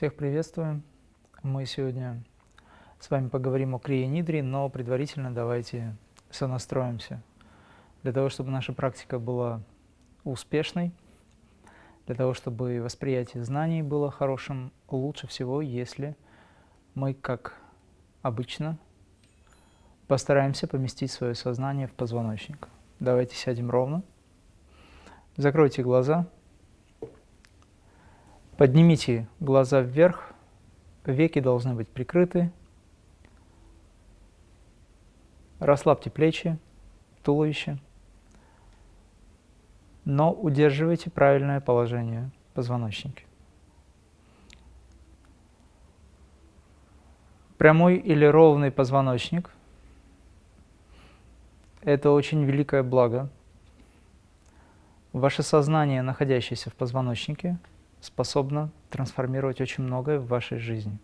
Всех приветствую. Мы сегодня с вами поговорим о крия-нидре, но предварительно давайте сонастроимся. Для того, чтобы наша практика была успешной, для того, чтобы восприятие знаний было хорошим, лучше всего, если мы, как обычно, постараемся поместить свое сознание в позвоночник. Давайте сядем ровно, закройте глаза, поднимите глаза вверх, веки должны быть прикрыты, расслабьте плечи, туловище, но удерживайте правильное положение позвоночника. Прямой или ровный позвоночник – это очень великое благо. Ваше сознание, находящееся в позвоночнике, способно трансформировать очень многое в вашей жизни.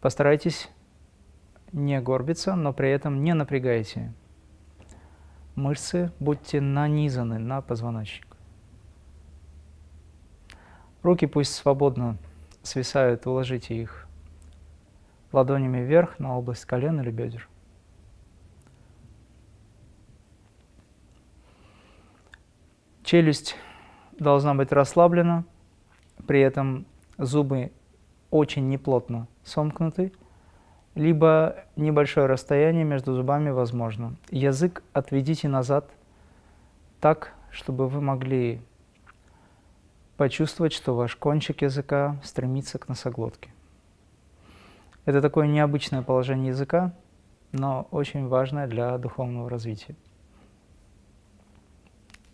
Постарайтесь не горбиться, но при этом не напрягайте мышцы, будьте нанизаны на позвоночник. Руки пусть свободно свисают, уложите их ладонями вверх на область колен или бедер. Челюсть должна быть расслаблена, при этом зубы очень неплотно сомкнуты, либо небольшое расстояние между зубами возможно. Язык отведите назад так, чтобы вы могли почувствовать, что ваш кончик языка стремится к носоглотке. Это такое необычное положение языка, но очень важное для духовного развития.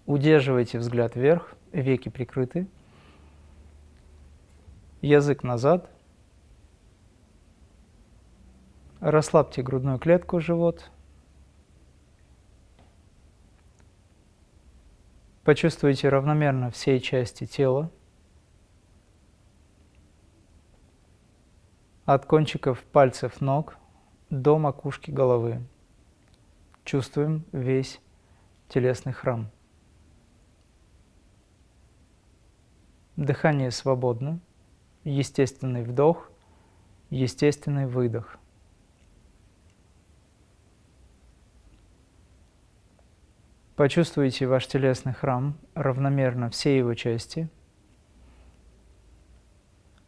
Удерживайте взгляд вверх, веки прикрыты, язык назад. Расслабьте грудную клетку, живот. Почувствуйте равномерно все части тела. От кончиков пальцев ног до макушки головы. Чувствуем весь телесный храм. Дыхание свободно, естественный вдох, естественный выдох – Почувствуйте ваш телесный храм равномерно все его части,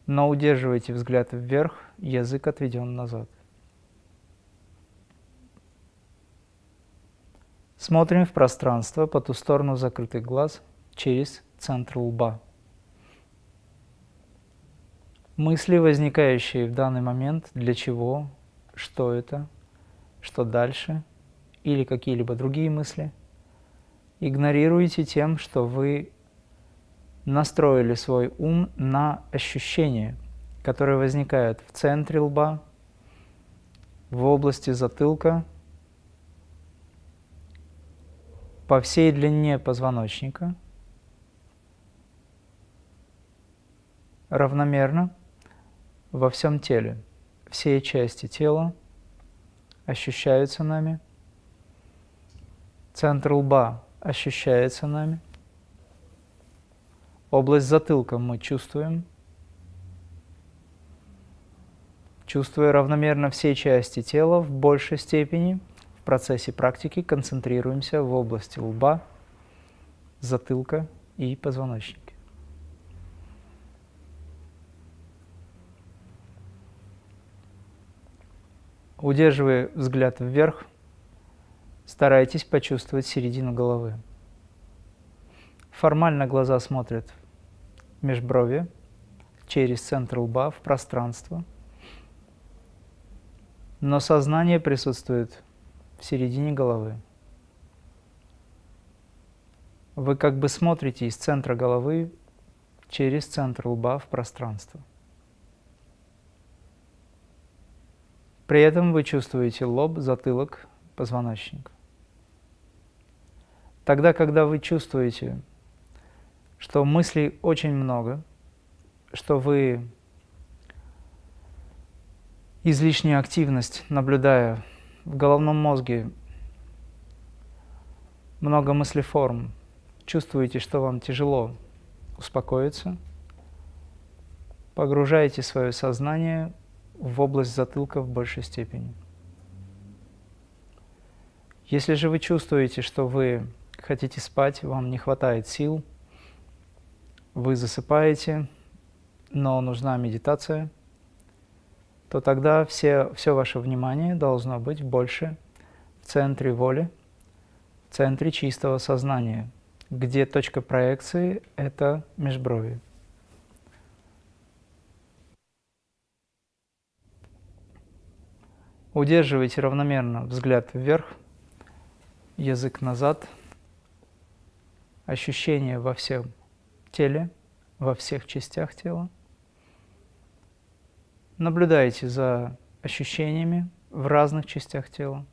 но удерживайте взгляд вверх, язык отведен назад. Смотрим в пространство по ту сторону закрытых глаз через центр лба. Мысли, возникающие в данный момент, для чего, что это, что дальше, или какие-либо другие мысли – игнорируете тем, что вы настроили свой ум на ощущения, которые возникают в центре лба, в области затылка, по всей длине позвоночника, равномерно во всем теле. Все части тела ощущаются нами. Центр лба ощущается нами. Область затылка мы чувствуем. Чувствуя равномерно все части тела в большей степени, в процессе практики концентрируемся в области лба, затылка и позвоночника. Удерживая взгляд вверх, Старайтесь почувствовать середину головы. Формально глаза смотрят межброви, через центр лба в пространство. Но сознание присутствует в середине головы. Вы как бы смотрите из центра головы через центр лба в пространство. При этом вы чувствуете лоб, затылок, позвоночник. Тогда, когда вы чувствуете, что мыслей очень много, что вы излишнюю активность, наблюдая в головном мозге много мыслеформ, чувствуете, что вам тяжело успокоиться, погружаете свое сознание в область затылка в большей степени. Если же вы чувствуете, что вы хотите спать, вам не хватает сил, вы засыпаете, но нужна медитация, то тогда все, все ваше внимание должно быть больше в центре воли, в центре чистого сознания, где точка проекции – это межброви. Удерживайте равномерно взгляд вверх, язык назад, ощущения во всем теле, во всех частях тела. Наблюдайте за ощущениями в разных частях тела.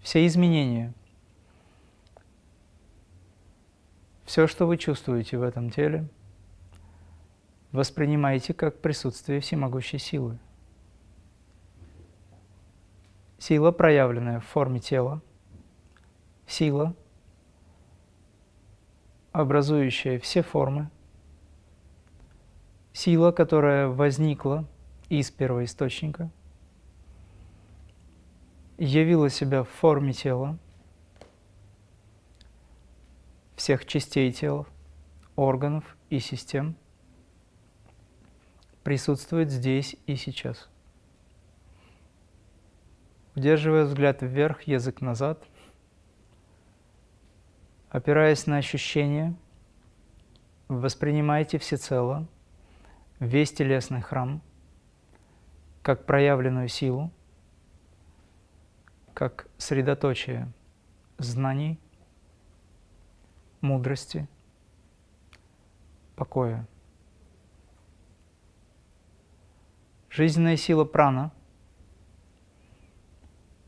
Все изменения, все, что вы чувствуете в этом теле, воспринимайте как присутствие всемогущей силы. Сила, проявленная в форме тела, сила – образующая все формы, сила, которая возникла из первоисточника, явила себя в форме тела, всех частей тела, органов и систем, присутствует здесь и сейчас. Удерживая взгляд вверх, язык назад – опираясь на ощущения, воспринимайте всецело весь телесный храм как проявленную силу, как средоточие знаний, мудрости, покоя. Жизненная сила прана,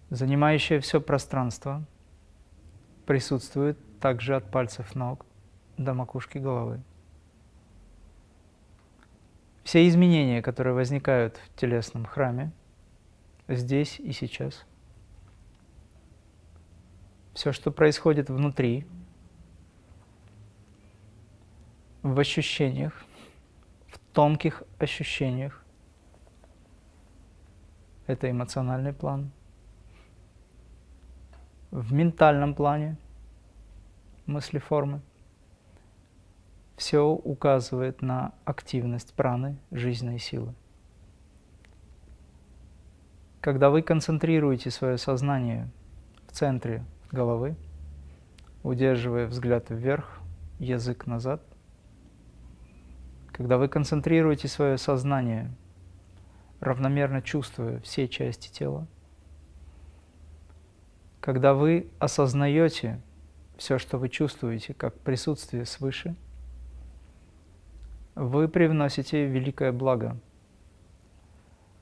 занимающая все пространство, присутствует также от пальцев ног до макушки головы. Все изменения, которые возникают в телесном храме, здесь и сейчас, все, что происходит внутри, в ощущениях, в тонких ощущениях, это эмоциональный план, в ментальном плане – мыслеформы. Все указывает на активность праны, жизненной силы. Когда вы концентрируете свое сознание в центре головы, удерживая взгляд вверх, язык назад, когда вы концентрируете свое сознание, равномерно чувствуя все части тела, когда вы осознаете все, что вы чувствуете, как присутствие свыше, вы привносите великое благо.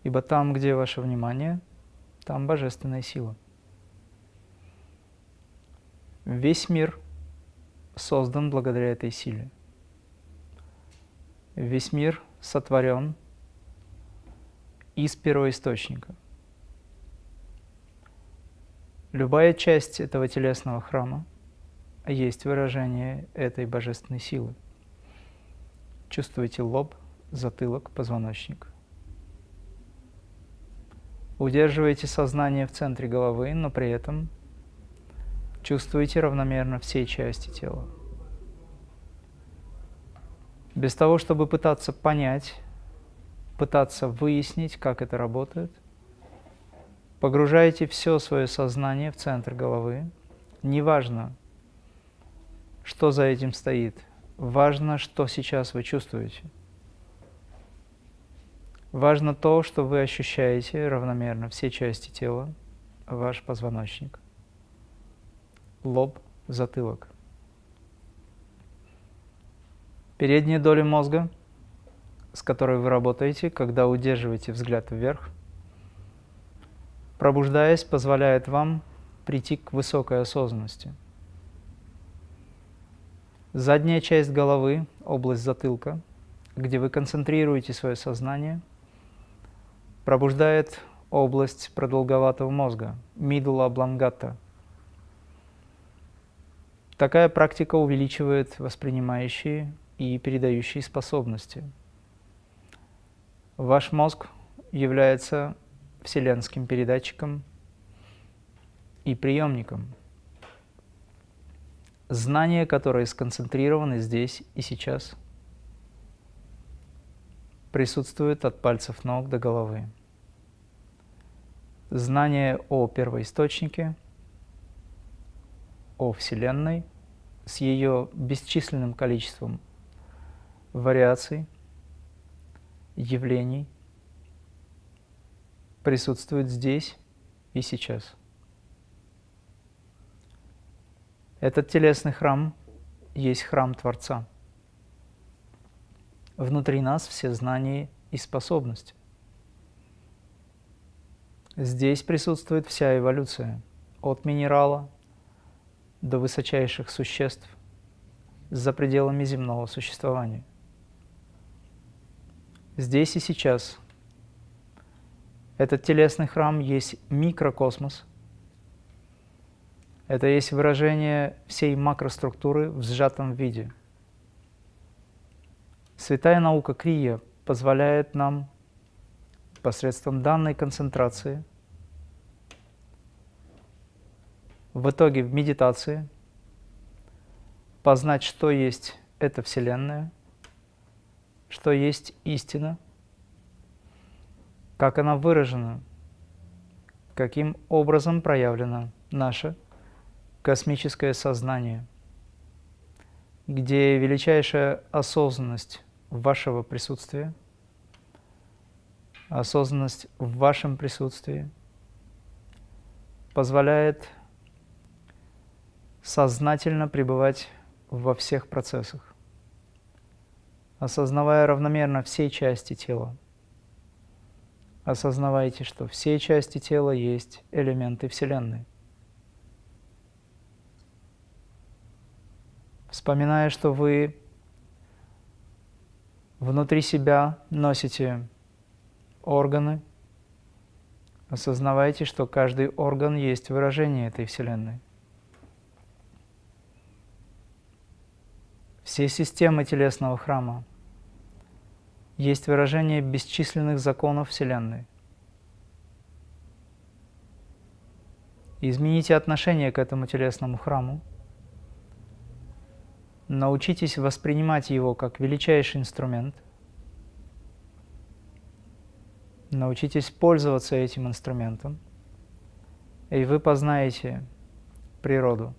Ибо там, где ваше внимание, там божественная сила. Весь мир создан благодаря этой силе. Весь мир сотворен из первоисточника. Любая часть этого телесного храма – есть выражение этой божественной силы. Чувствуете лоб, затылок, позвоночник. Удерживаете сознание в центре головы, но при этом чувствуете равномерно все части тела. Без того, чтобы пытаться понять, пытаться выяснить, как это работает, погружаете все свое сознание в центр головы. Неважно, что за этим стоит. Важно, что сейчас вы чувствуете. Важно то, что вы ощущаете равномерно все части тела, ваш позвоночник, лоб, затылок. Передняя доля мозга, с которой вы работаете, когда удерживаете взгляд вверх, пробуждаясь, позволяет вам прийти к высокой осознанности – Задняя часть головы, область затылка, где вы концентрируете свое сознание, пробуждает область продолговатого мозга, middle oblongata. Такая практика увеличивает воспринимающие и передающие способности. Ваш мозг является вселенским передатчиком и приемником. Знания, которые сконцентрированы здесь и сейчас, присутствуют от пальцев ног до головы. Знание о первоисточнике, о Вселенной с ее бесчисленным количеством вариаций, явлений присутствует здесь и сейчас. Этот телесный храм есть храм Творца. Внутри нас все знания и способности. Здесь присутствует вся эволюция, от минерала до высочайших существ за пределами земного существования. Здесь и сейчас этот телесный храм есть микрокосмос. Это есть выражение всей макроструктуры в сжатом виде. Святая наука Крия позволяет нам посредством данной концентрации в итоге в медитации познать, что есть эта Вселенная, что есть истина, как она выражена, каким образом проявлено наше космическое сознание, где величайшая осознанность вашего присутствия, осознанность в вашем присутствии позволяет сознательно пребывать во всех процессах, осознавая равномерно все части тела. Осознавайте, что все части тела есть элементы Вселенной. Вспоминая, что вы внутри себя носите органы, осознавайте, что каждый орган есть выражение этой Вселенной. Все системы телесного храма есть выражение бесчисленных законов Вселенной. Измените отношение к этому телесному храму. Научитесь воспринимать его как величайший инструмент. Научитесь пользоваться этим инструментом, и вы познаете природу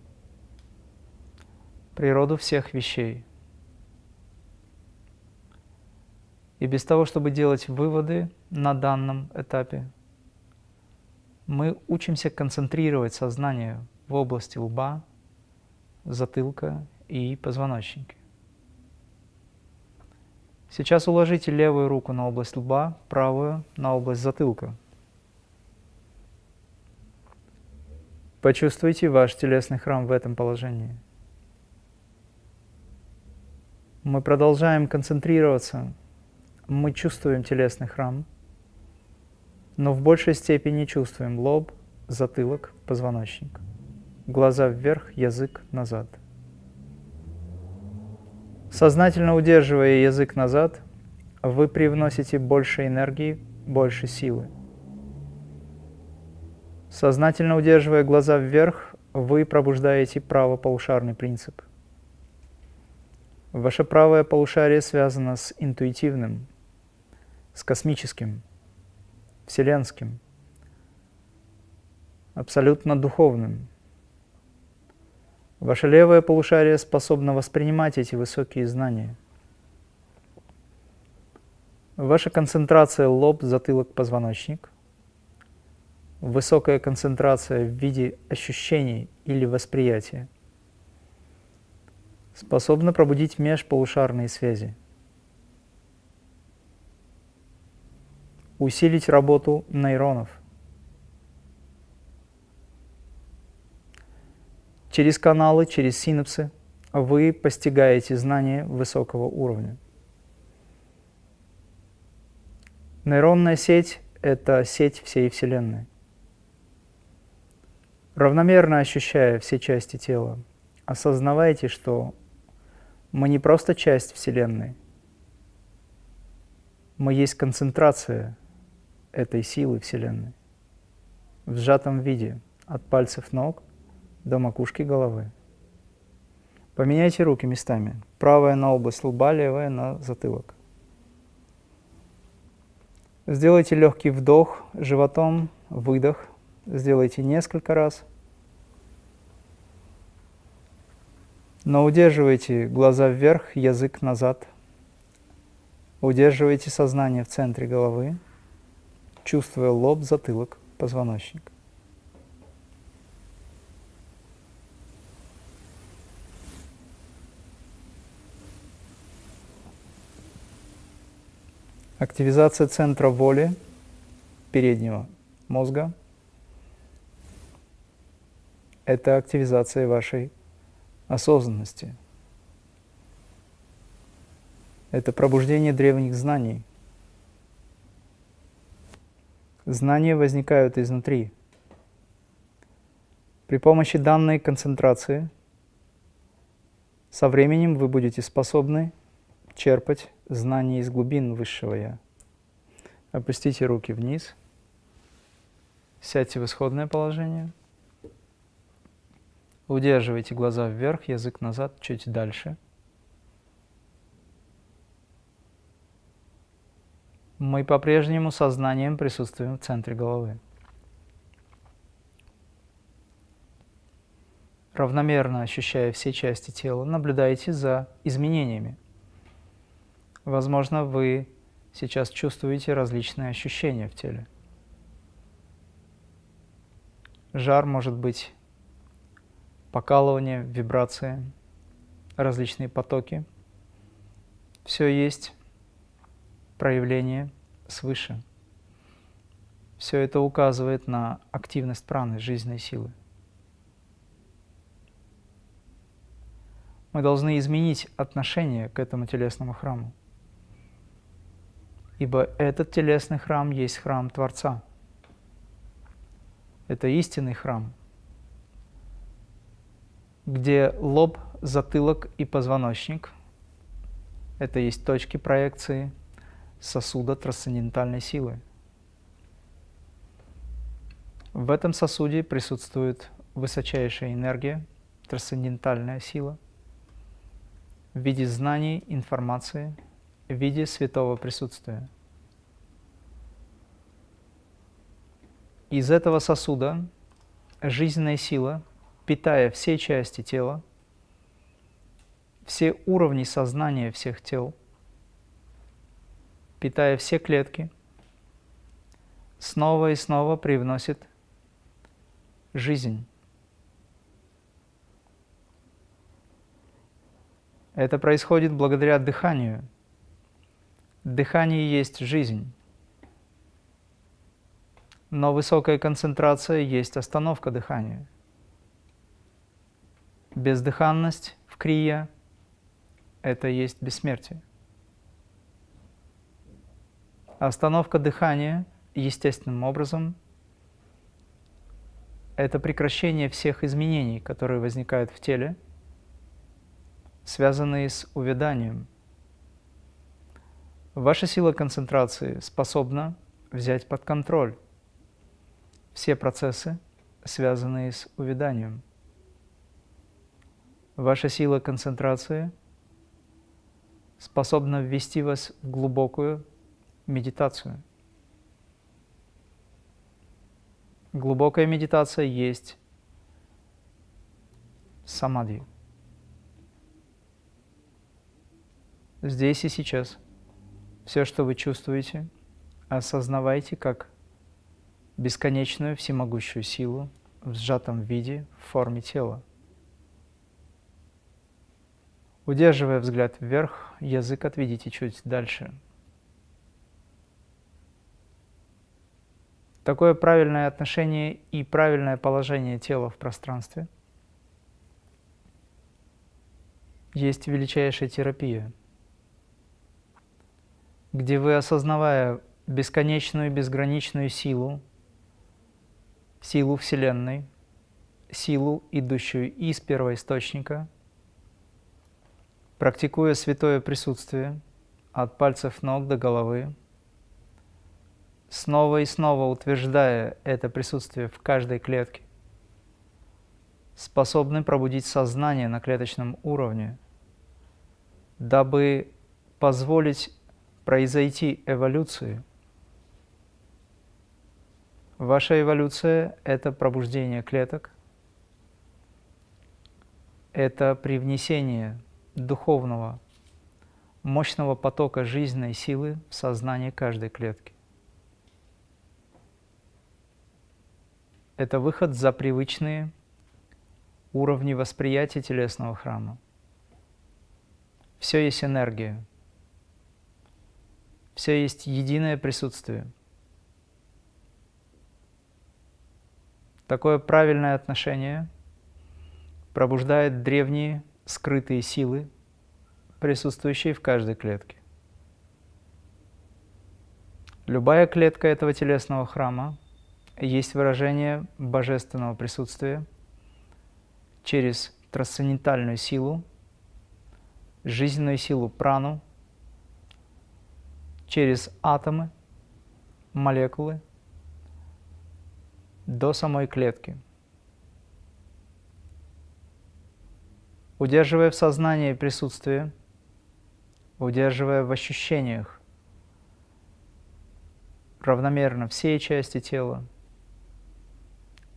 природу всех вещей. И без того, чтобы делать выводы на данном этапе, мы учимся концентрировать сознание в области лба, затылка и позвоночника. Сейчас уложите левую руку на область лба, правую на область затылка. Почувствуйте ваш телесный храм в этом положении – мы продолжаем концентрироваться, мы чувствуем телесный храм, но в большей степени чувствуем лоб, затылок, позвоночник, глаза вверх, язык назад. Сознательно удерживая язык назад, вы привносите больше энергии, больше силы. Сознательно удерживая глаза вверх, вы пробуждаете правополушарный принцип. Ваше правое полушарие связано с интуитивным, с космическим, вселенским, абсолютно духовным. Ваше левое полушарие способно воспринимать эти высокие знания. Ваша концентрация лоб, затылок, позвоночник, высокая концентрация в виде ощущений или восприятия – способна пробудить межполушарные связи, усилить работу нейронов. Через каналы, через синапсы вы постигаете знания высокого уровня. Нейронная сеть – это сеть всей Вселенной. Равномерно ощущая все части тела, осознавайте, что мы не просто часть Вселенной, мы есть концентрация этой силы Вселенной в сжатом виде от пальцев ног до макушки головы. Поменяйте руки местами. Правая на область лба, левая на затылок. Сделайте легкий вдох животом, выдох. Сделайте несколько раз. Но удерживайте глаза вверх, язык назад. Удерживайте сознание в центре головы, чувствуя лоб, затылок, позвоночник. Активизация центра воли переднего мозга – это активизация вашей осознанности. Это пробуждение древних знаний. Знания возникают изнутри. При помощи данной концентрации со временем вы будете способны черпать знания из глубин Высшего Я. Опустите руки вниз, сядьте в исходное положение, удерживайте глаза вверх, язык назад, чуть дальше. Мы по-прежнему сознанием присутствуем в центре головы. Равномерно ощущая все части тела, наблюдайте за изменениями – Возможно, вы сейчас чувствуете различные ощущения в теле. Жар может быть покалывание, вибрации, различные потоки. Все есть проявление свыше. Все это указывает на активность праны, жизненной силы. Мы должны изменить отношение к этому телесному храму ибо этот телесный храм есть храм Творца. Это истинный храм, где лоб, затылок и позвоночник – это есть точки проекции сосуда трансцендентальной силы. В этом сосуде присутствует высочайшая энергия, трансцендентальная сила в виде знаний, информации – в виде святого присутствия. Из этого сосуда жизненная сила, питая все части тела, все уровни сознания всех тел, питая все клетки, снова и снова привносит жизнь. Это происходит благодаря дыханию – Дыхание есть жизнь. Но высокая концентрация есть остановка дыхания. Бездыханность в крия – это есть бессмертие. Остановка дыхания естественным образом – это прекращение всех изменений, которые возникают в теле, связанные с увяданием – Ваша сила концентрации способна взять под контроль все процессы, связанные с увяданием. Ваша сила концентрации способна ввести вас в глубокую медитацию. Глубокая медитация есть самадхи. Здесь и сейчас – все, что вы чувствуете, осознавайте как бесконечную всемогущую силу в сжатом виде в форме тела. Удерживая взгляд вверх, язык отведите чуть дальше. Такое правильное отношение и правильное положение тела в пространстве есть величайшая терапия – где вы, осознавая бесконечную, безграничную силу, силу Вселенной, силу, идущую из первоисточника, практикуя святое присутствие от пальцев ног до головы, снова и снова утверждая это присутствие в каждой клетке, способны пробудить сознание на клеточном уровне, дабы позволить произойти эволюции. Ваша эволюция – это пробуждение клеток, это привнесение духовного, мощного потока жизненной силы в сознание каждой клетки. Это выход за привычные уровни восприятия телесного храма. Все есть энергия. Все есть единое присутствие. Такое правильное отношение пробуждает древние скрытые силы, присутствующие в каждой клетке. Любая клетка этого телесного храма есть выражение божественного присутствия через трансцендентальную силу, жизненную силу прану, через атомы, молекулы до самой клетки. Удерживая в сознании присутствие, удерживая в ощущениях. Равномерно все части тела,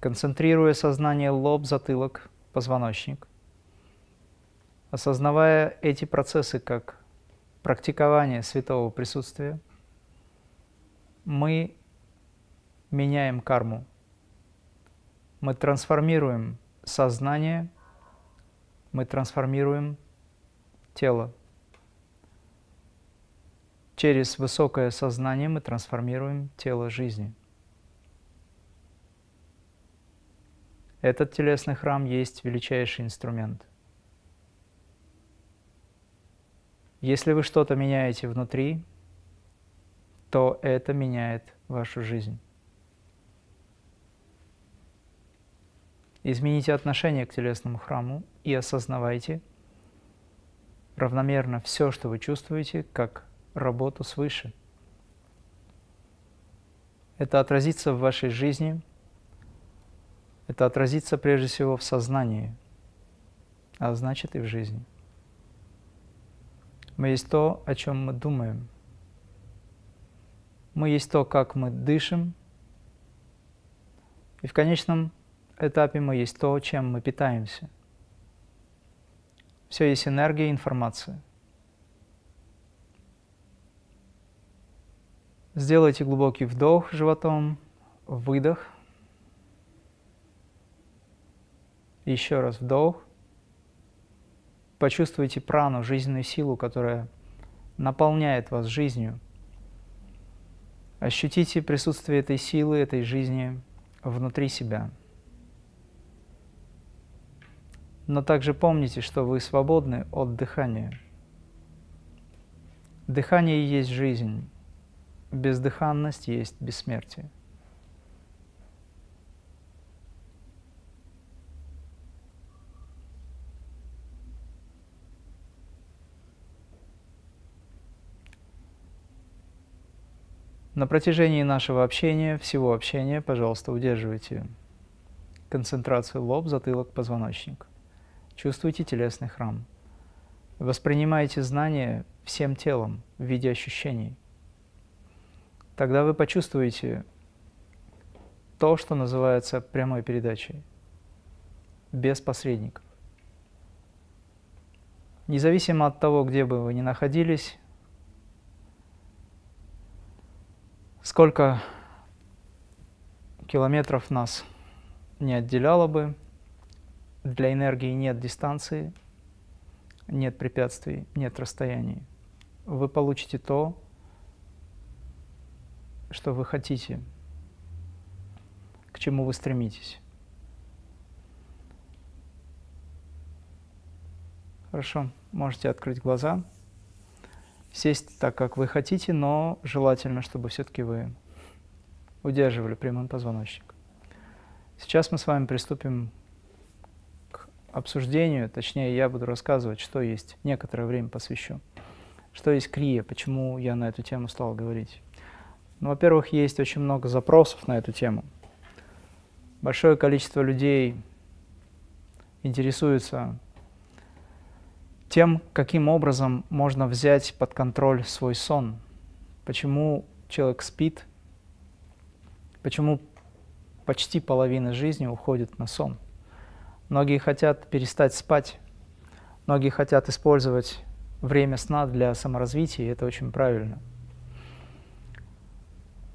концентрируя сознание лоб, затылок, позвоночник, осознавая эти процессы как практикование святого присутствия, мы меняем карму, мы трансформируем сознание, мы трансформируем тело. Через высокое сознание мы трансформируем тело жизни – Этот телесный храм есть величайший инструмент. Если вы что-то меняете внутри, то это меняет вашу жизнь. Измените отношение к телесному храму и осознавайте равномерно все, что вы чувствуете, как работу свыше. Это отразится в вашей жизни – это отразится прежде всего в сознании, а значит и в жизни. Мы есть то, о чем мы думаем. Мы есть то, как мы дышим. И в конечном этапе мы есть то, чем мы питаемся. Все есть энергия информация. Сделайте глубокий вдох животом, выдох – Еще раз вдох. Почувствуйте прану, жизненную силу, которая наполняет вас жизнью. Ощутите присутствие этой силы, этой жизни внутри себя. Но также помните, что вы свободны от дыхания. Дыхание есть жизнь, бездыханность есть бессмертие. На протяжении нашего общения, всего общения, пожалуйста, удерживайте концентрацию лоб, затылок, позвоночник. Чувствуйте телесный храм. Воспринимайте знания всем телом в виде ощущений. Тогда вы почувствуете то, что называется прямой передачей, без посредников. Независимо от того, где бы вы ни находились, сколько километров нас не отделяло бы, для энергии нет дистанции, нет препятствий, нет расстояний. Вы получите то, что вы хотите, к чему вы стремитесь. Хорошо, можете открыть глаза сесть так, как вы хотите, но желательно, чтобы все-таки вы удерживали прямым позвоночник. Сейчас мы с вами приступим обсуждению, точнее, я буду рассказывать, что есть, некоторое время посвящу. Что есть крия, почему я на эту тему стал говорить. Ну, во-первых, есть очень много запросов на эту тему. Большое количество людей интересуется тем, каким образом можно взять под контроль свой сон. Почему человек спит, почему почти половина жизни уходит на сон. Многие хотят перестать спать, многие хотят использовать время сна для саморазвития, и это очень правильно.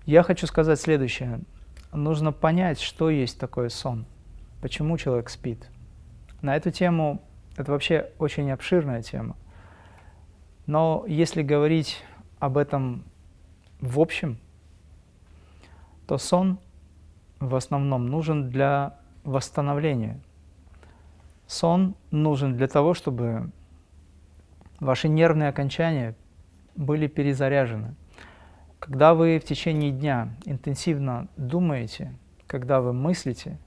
Я хочу сказать следующее. Нужно понять, что есть такое сон, почему человек спит. На эту тему, это вообще очень обширная тема, но если говорить об этом в общем, то сон в основном нужен для восстановления. Сон нужен для того, чтобы ваши нервные окончания были перезаряжены. Когда вы в течение дня интенсивно думаете, когда вы мыслите,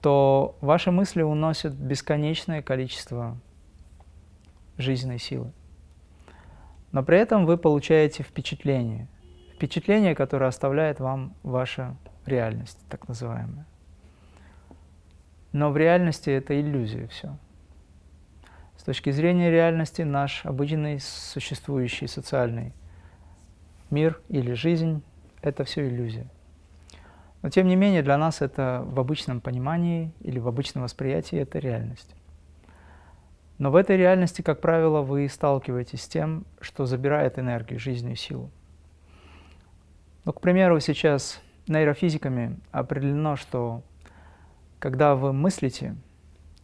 то ваши мысли уносят бесконечное количество жизненной силы. Но при этом вы получаете впечатление. Впечатление, которое оставляет вам ваша реальность, так называемая. Но в реальности это иллюзия все. С точки зрения реальности наш обыденный существующий социальный мир или жизнь – это все иллюзия. Но тем не менее для нас это в обычном понимании или в обычном восприятии это реальность. Но в этой реальности, как правило, вы сталкиваетесь с тем, что забирает энергию, жизненную силу. Ну, к примеру, сейчас нейрофизиками определено, что когда вы мыслите,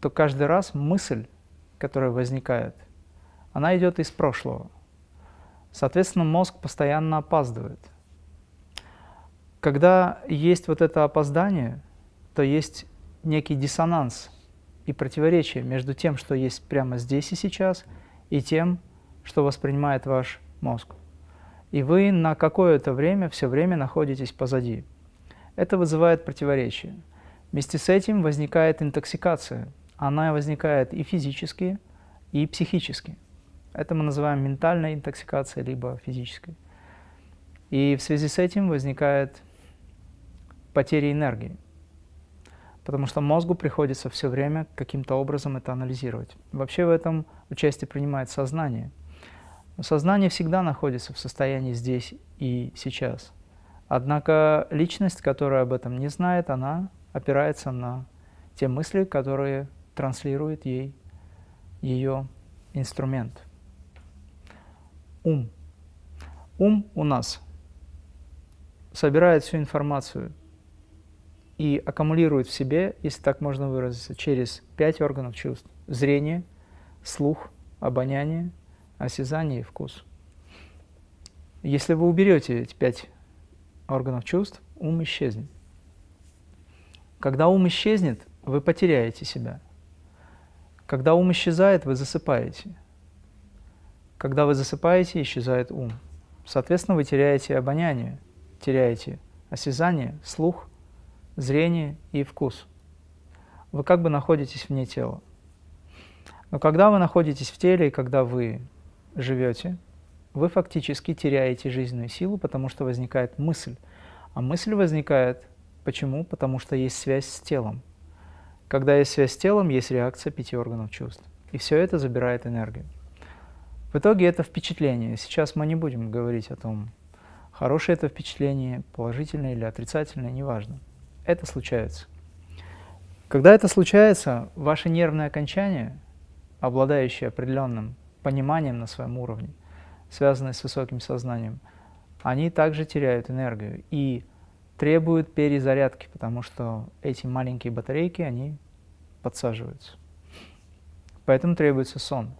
то каждый раз мысль, которая возникает, она идет из прошлого. Соответственно, мозг постоянно опаздывает. Когда есть вот это опоздание, то есть некий диссонанс и противоречие между тем, что есть прямо здесь и сейчас, и тем, что воспринимает ваш мозг. И вы на какое-то время, все время находитесь позади. Это вызывает противоречие. Вместе с этим возникает интоксикация. Она возникает и физически, и психически. Это мы называем ментальной интоксикацией, либо физической. И в связи с этим возникает потеря энергии потому что мозгу приходится все время каким-то образом это анализировать. Вообще в этом участие принимает сознание. Сознание всегда находится в состоянии здесь и сейчас. Однако личность, которая об этом не знает, она опирается на те мысли, которые транслирует ей ее инструмент. Ум. Ум у нас собирает всю информацию и аккумулирует в себе, если так можно выразиться, через пять органов чувств. Зрение, слух, обоняние, осязание и вкус. Если вы уберете эти пять органов чувств, ум исчезнет. Когда ум исчезнет, вы потеряете себя. Когда ум исчезает, вы засыпаете. Когда вы засыпаете, исчезает ум. Соответственно, вы теряете обоняние, теряете осязание, слух – зрение и вкус. Вы как бы находитесь вне тела. Но когда вы находитесь в теле и когда вы живете, вы фактически теряете жизненную силу, потому что возникает мысль. А мысль возникает почему? Потому что есть связь с телом. Когда есть связь с телом, есть реакция пяти органов чувств. И все это забирает энергию. В итоге это впечатление. Сейчас мы не будем говорить о том, хорошее это впечатление, положительное или отрицательное, неважно это случается. Когда это случается, ваши нервные окончания, обладающие определенным пониманием на своем уровне, связанные с высоким сознанием, они также теряют энергию и требуют перезарядки, потому что эти маленькие батарейки, они подсаживаются. Поэтому требуется сон.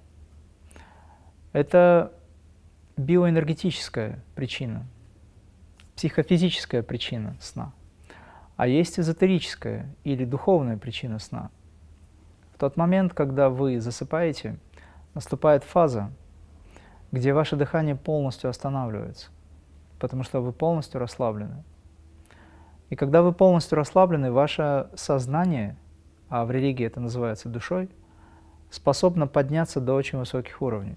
Это биоэнергетическая причина, психофизическая причина сна а есть эзотерическая или духовная причина сна. В тот момент, когда вы засыпаете, наступает фаза, где ваше дыхание полностью останавливается, потому что вы полностью расслаблены. И когда вы полностью расслаблены, ваше сознание а в религии это называется душой, способна подняться до очень высоких уровней.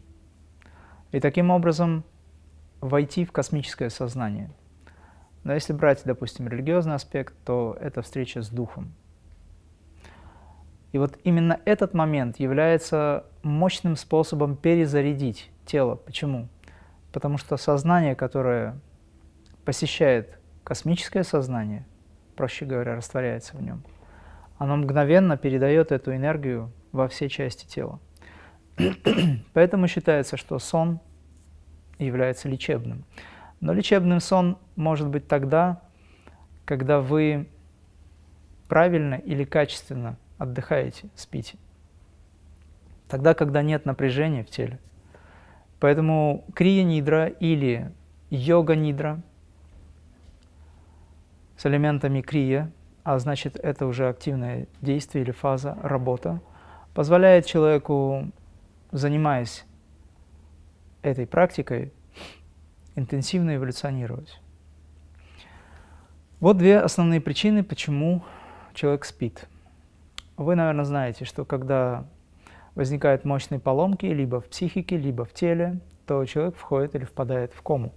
И таким образом войти в космическое сознание. Но если брать, допустим, религиозный аспект, то это встреча с Духом. И вот именно этот момент является мощным способом перезарядить тело. Почему? Потому что сознание, которое посещает космическое сознание, проще говоря, растворяется в нем, оно мгновенно передает эту энергию во все части тела. Поэтому считается, что сон является лечебным. Но лечебным сон может быть тогда, когда вы правильно или качественно отдыхаете, спите. Тогда, когда нет напряжения в теле. Поэтому крия-нидра или йога-нидра с элементами крия, а значит это уже активное действие или фаза, работа, позволяет человеку, занимаясь этой практикой, интенсивно эволюционировать. Вот две основные причины, почему человек спит. Вы, наверное, знаете, что когда возникают мощные поломки либо в психике, либо в теле, то человек входит или впадает в кому.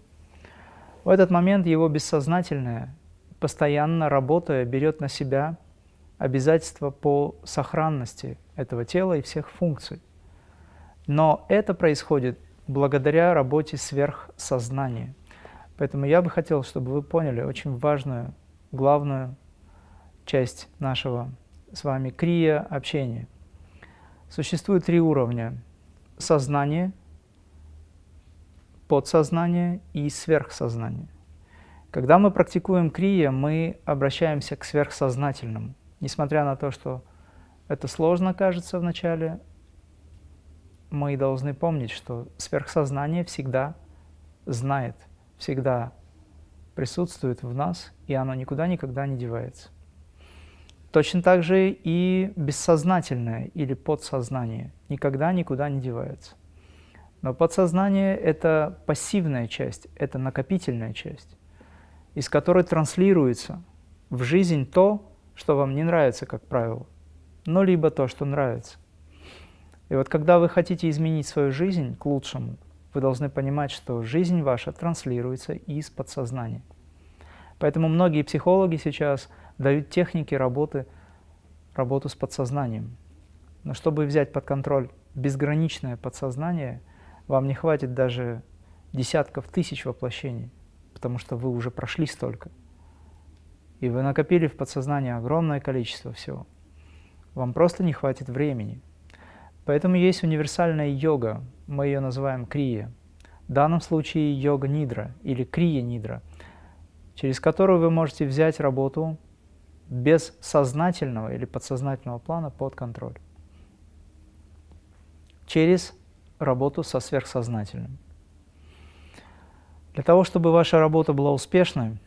В этот момент его бессознательное, постоянно работая, берет на себя обязательства по сохранности этого тела и всех функций. Но это происходит благодаря работе сверхсознания. Поэтому я бы хотел, чтобы вы поняли очень важную, главную часть нашего с вами крия общения. Существует три уровня – сознание, подсознание и сверхсознание. Когда мы практикуем крия, мы обращаемся к сверхсознательному. Несмотря на то, что это сложно кажется вначале, мы должны помнить, что сверхсознание всегда знает, всегда присутствует в нас, и оно никуда никогда не девается. Точно так же и бессознательное или подсознание никогда никуда не девается. Но подсознание – это пассивная часть, это накопительная часть, из которой транслируется в жизнь то, что вам не нравится, как правило, но либо то, что нравится. И вот когда вы хотите изменить свою жизнь к лучшему, вы должны понимать, что жизнь ваша транслируется из подсознания. Поэтому многие психологи сейчас дают техники работы, работу с подсознанием. Но чтобы взять под контроль безграничное подсознание, вам не хватит даже десятков тысяч воплощений, потому что вы уже прошли столько. И вы накопили в подсознании огромное количество всего. Вам просто не хватит времени. Поэтому есть универсальная йога, мы ее называем крия. В данном случае йога нидра или крия нидра, через которую вы можете взять работу без сознательного или подсознательного плана под контроль. Через работу со сверхсознательным. Для того, чтобы ваша работа была успешной,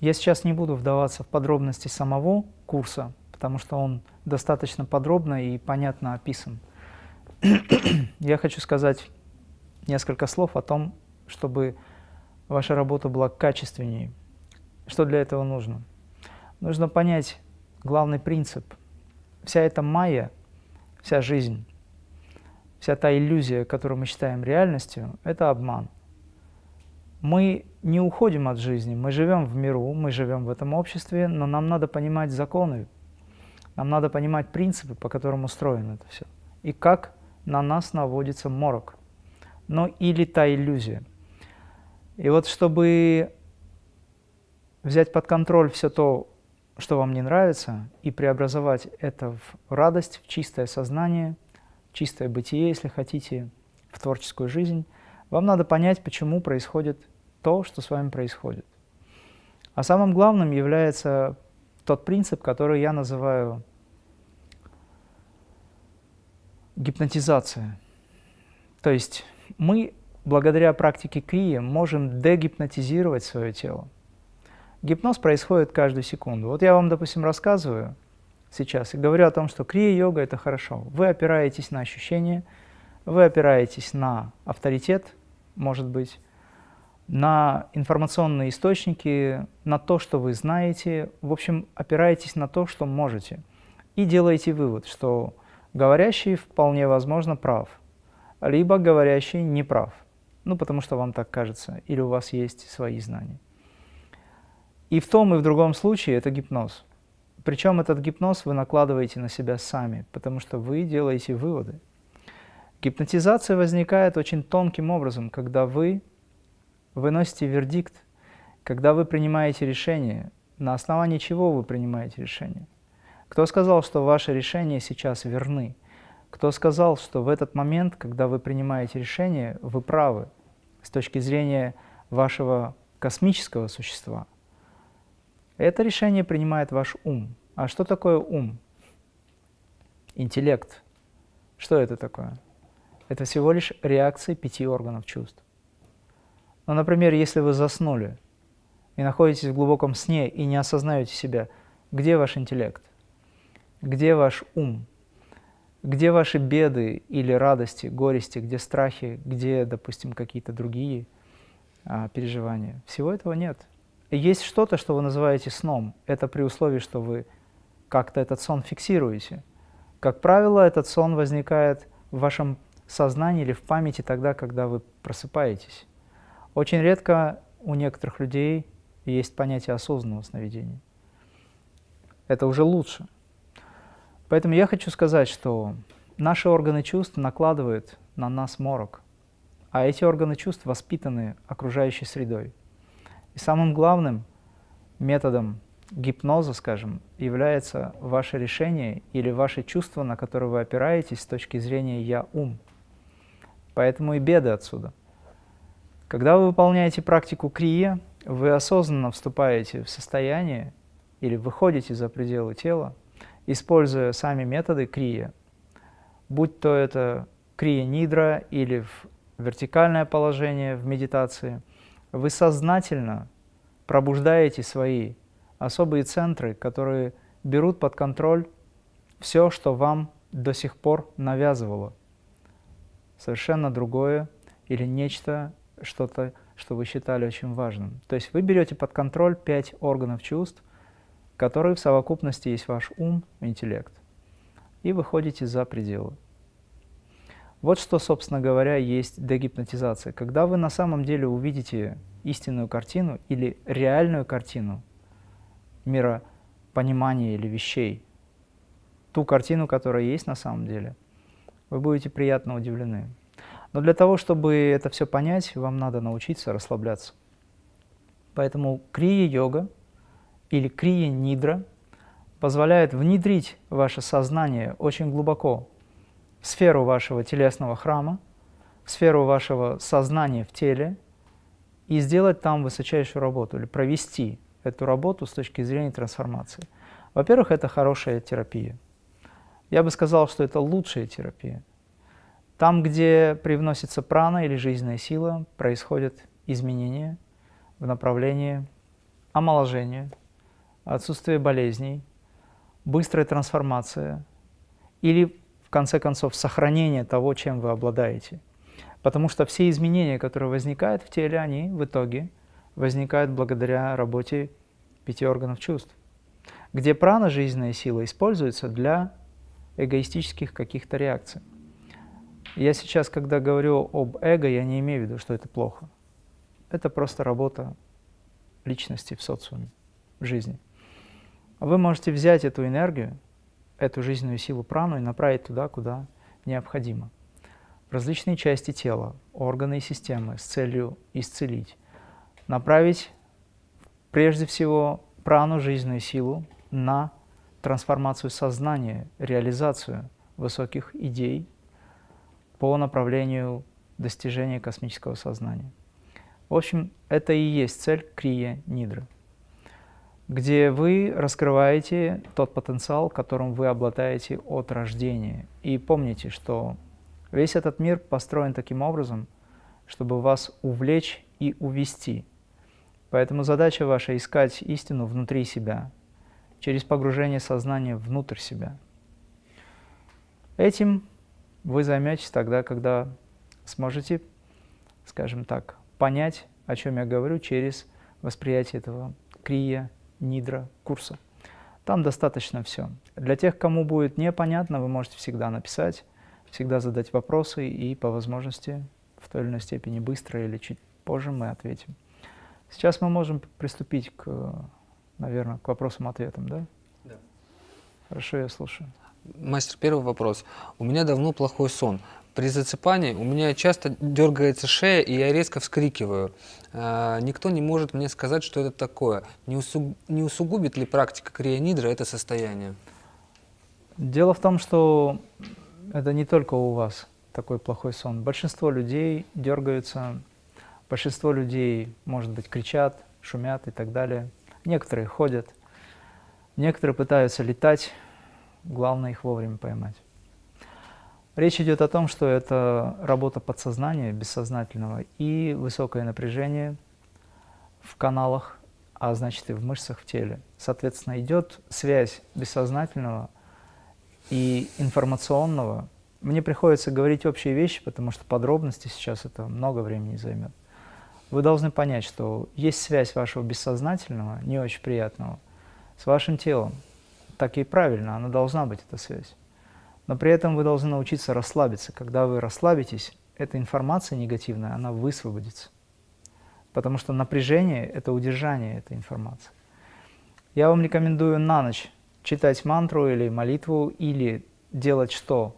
я сейчас не буду вдаваться в подробности самого курса, потому что он достаточно подробно и понятно описан. Я хочу сказать несколько слов о том, чтобы ваша работа была качественнее. Что для этого нужно? Нужно понять главный принцип. Вся эта майя, вся жизнь, вся та иллюзия, которую мы считаем реальностью, это обман. Мы не уходим от жизни, мы живем в миру, мы живем в этом обществе, но нам надо понимать законы, нам надо понимать принципы, по которым устроено это все, и как на нас наводится морок, но или та иллюзия. И вот чтобы взять под контроль все то, что вам не нравится, и преобразовать это в радость, в чистое сознание, в чистое бытие, если хотите, в творческую жизнь, вам надо понять, почему происходит то, что с вами происходит. А самым главным является тот принцип, который я называю гипнотизация. То есть мы благодаря практике крия можем дегипнотизировать свое тело. Гипноз происходит каждую секунду. Вот я вам, допустим, рассказываю сейчас и говорю о том, что крия-йога – это хорошо. Вы опираетесь на ощущения, вы опираетесь на авторитет, может быть, на информационные источники, на то, что вы знаете, в общем, опираетесь на то, что можете. и делаете вывод, что говорящий вполне возможно прав, либо говорящий не прав, ну потому что вам так кажется, или у вас есть свои знания. И в том и в другом случае это гипноз. Причем этот гипноз вы накладываете на себя сами, потому что вы делаете выводы. Гипнотизация возникает очень тонким образом, когда вы выносите вердикт, когда вы принимаете решение, на основании чего вы принимаете решение. Кто сказал, что ваши решения сейчас верны? Кто сказал, что в этот момент, когда вы принимаете решение, вы правы с точки зрения вашего космического существа? Это решение принимает ваш ум. А что такое ум? Интеллект. Что это такое? Это всего лишь реакции пяти органов чувств. Ну, например, если вы заснули и находитесь в глубоком сне и не осознаете себя, где ваш интеллект? Где ваш ум? Где ваши беды или радости, горести, где страхи, где, допустим, какие-то другие а, переживания? Всего этого нет. Есть что-то, что вы называете сном. Это при условии, что вы как-то этот сон фиксируете. Как правило, этот сон возникает в вашем сознании или в памяти тогда, когда вы просыпаетесь. Очень редко у некоторых людей есть понятие осознанного сновидения. Это уже лучше. Поэтому я хочу сказать, что наши органы чувств накладывают на нас морок, а эти органы чувств воспитаны окружающей средой. И самым главным методом гипноза, скажем, является ваше решение или ваше чувство, на которое вы опираетесь с точки зрения «я-ум». Поэтому и беды отсюда. Когда вы выполняете практику крия, вы осознанно вступаете в состояние или выходите за пределы тела, используя сами методы крия, будь то это крия-нидра или в вертикальное положение в медитации, вы сознательно пробуждаете свои особые центры, которые берут под контроль все, что вам до сих пор навязывало совершенно другое или нечто, что-то, что вы считали очень важным. То есть вы берете под контроль пять органов чувств, которые в совокупности есть ваш ум, интеллект, и выходите за пределы. Вот что, собственно говоря, есть дегипнотизация. Когда вы на самом деле увидите истинную картину или реальную картину мира понимания или вещей, ту картину, которая есть на самом деле – вы будете приятно удивлены. Но для того, чтобы это все понять, вам надо научиться расслабляться. Поэтому крия-йога или крия-нидра позволяет внедрить ваше сознание очень глубоко в сферу вашего телесного храма, в сферу вашего сознания в теле и сделать там высочайшую работу или провести эту работу с точки зрения трансформации. Во-первых, это хорошая терапия. Я бы сказал, что это лучшая терапия. Там, где привносится прана или жизненная сила, происходят изменения в направлении омоложения, отсутствия болезней, быстрая трансформация или, в конце концов, сохранение того, чем вы обладаете. Потому что все изменения, которые возникают в теле, они в итоге возникают благодаря работе пяти органов чувств, где прана, жизненная сила, используется для эгоистических каких-то реакций. Я сейчас, когда говорю об эго, я не имею в виду, что это плохо. Это просто работа личности в социуме, в жизни. Вы можете взять эту энергию, эту жизненную силу прану и направить туда, куда необходимо. В различные части тела, органы и системы с целью исцелить. Направить прежде всего прану, жизненную силу на трансформацию сознания, реализацию высоких идей по направлению достижения космического сознания. В общем, это и есть цель Крия Нидры, где вы раскрываете тот потенциал, которым вы обладаете от рождения. И помните, что весь этот мир построен таким образом, чтобы вас увлечь и увести. Поэтому задача ваша – искать истину внутри себя, через погружение сознания внутрь себя. Этим вы займетесь тогда, когда сможете, скажем так, понять, о чем я говорю, через восприятие этого крия, нидра курса. Там достаточно все. Для тех, кому будет непонятно, вы можете всегда написать, всегда задать вопросы, и по возможности в той или иной степени быстро или чуть позже мы ответим. Сейчас мы можем приступить к, наверное, к вопросам-ответам, да? Да. Хорошо, я слушаю. Мастер, первый вопрос. У меня давно плохой сон. При засыпании у меня часто дергается шея, и я резко вскрикиваю. А, никто не может мне сказать, что это такое. Не, усуг... не усугубит ли практика крионидра это состояние? Дело в том, что это не только у вас такой плохой сон. Большинство людей дергаются, большинство людей, может быть, кричат, шумят и так далее. Некоторые ходят, некоторые пытаются летать, главное их вовремя поймать. Речь идет о том, что это работа подсознания, бессознательного, и высокое напряжение в каналах, а значит и в мышцах в теле. Соответственно, идет связь бессознательного и информационного. Мне приходится говорить общие вещи, потому что подробности сейчас это много времени займет. Вы должны понять, что есть связь вашего бессознательного, не очень приятного, с вашим телом. Так и правильно, она должна быть, эта связь. Но при этом вы должны научиться расслабиться. Когда вы расслабитесь, эта информация негативная, она высвободится. Потому что напряжение – это удержание этой информации. Я вам рекомендую на ночь читать мантру или молитву, или делать что?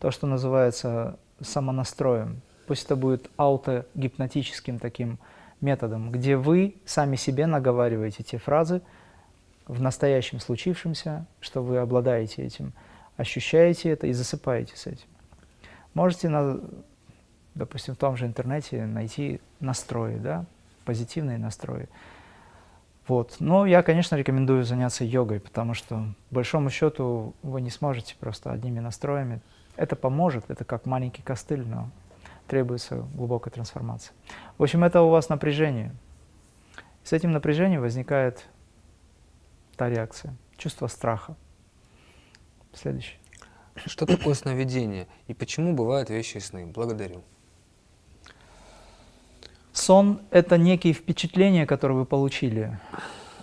То, что называется самонастроем. Пусть это будет аутогипнотическим таким методом, где вы сами себе наговариваете те фразы в настоящем случившемся, что вы обладаете этим – ощущаете это и засыпаете с этим. Можете, на, допустим, в том же интернете найти настрои, да, позитивные настрои. Вот. Но я, конечно, рекомендую заняться йогой, потому что, большому счету, вы не сможете просто одними настроями. Это поможет, это как маленький костыль, но требуется глубокая трансформация. В общем, это у вас напряжение. С этим напряжением возникает та реакция, чувство страха. Следующий. Что такое сновидение и почему бывают вещи сны? Благодарю. Сон – это некие впечатления, которые вы получили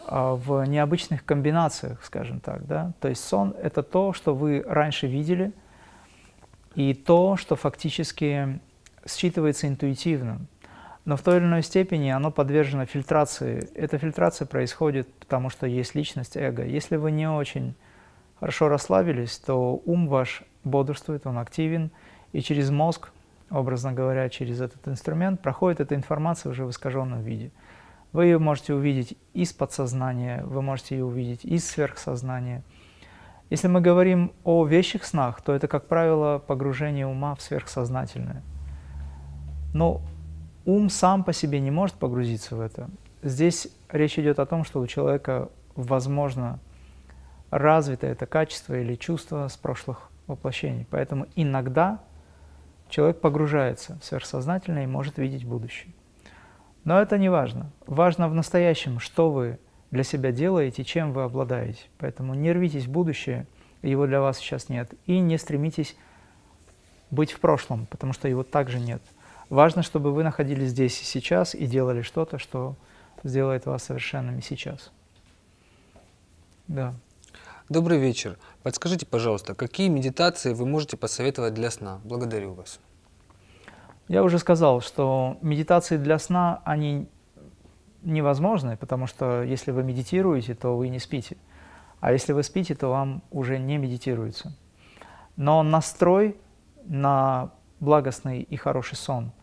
а, в необычных комбинациях, скажем так. Да? То есть сон – это то, что вы раньше видели, и то, что фактически считывается интуитивно. Но в той или иной степени оно подвержено фильтрации. Эта фильтрация происходит, потому что есть личность, эго. Если вы не очень хорошо расслабились, то ум ваш бодрствует, он активен, и через мозг, образно говоря, через этот инструмент проходит эта информация уже в искаженном виде. Вы ее можете увидеть из подсознания, вы можете ее увидеть из сверхсознания. Если мы говорим о вещих снах, то это, как правило, погружение ума в сверхсознательное. Но ум сам по себе не может погрузиться в это. Здесь речь идет о том, что у человека возможно развито это качество или чувство с прошлых воплощений. Поэтому иногда человек погружается в сверхсознательное и может видеть будущее. Но это не важно. Важно в настоящем, что вы для себя делаете, чем вы обладаете. Поэтому не рвитесь в будущее, его для вас сейчас нет. И не стремитесь быть в прошлом, потому что его также нет. Важно, чтобы вы находились здесь и сейчас и делали что-то, что сделает вас совершенными сейчас. Да. Добрый вечер. Подскажите, пожалуйста, какие медитации вы можете посоветовать для сна? Благодарю вас. Я уже сказал, что медитации для сна, они невозможны, потому что если вы медитируете, то вы не спите. А если вы спите, то вам уже не медитируется. Но настрой на благостный и хороший сон –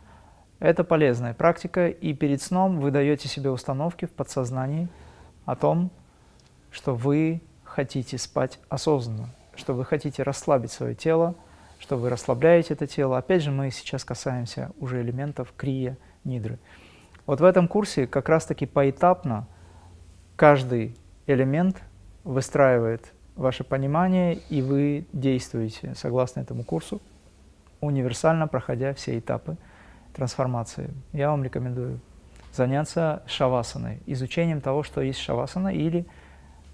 это полезная практика, и перед сном вы даете себе установки в подсознании о том, что вы хотите спать осознанно, что вы хотите расслабить свое тело, что вы расслабляете это тело. Опять же, мы сейчас касаемся уже элементов крия, нидры. Вот в этом курсе как раз-таки поэтапно каждый элемент выстраивает ваше понимание, и вы действуете согласно этому курсу, универсально проходя все этапы трансформации. Я вам рекомендую заняться шавасаной, изучением того, что есть шавасана или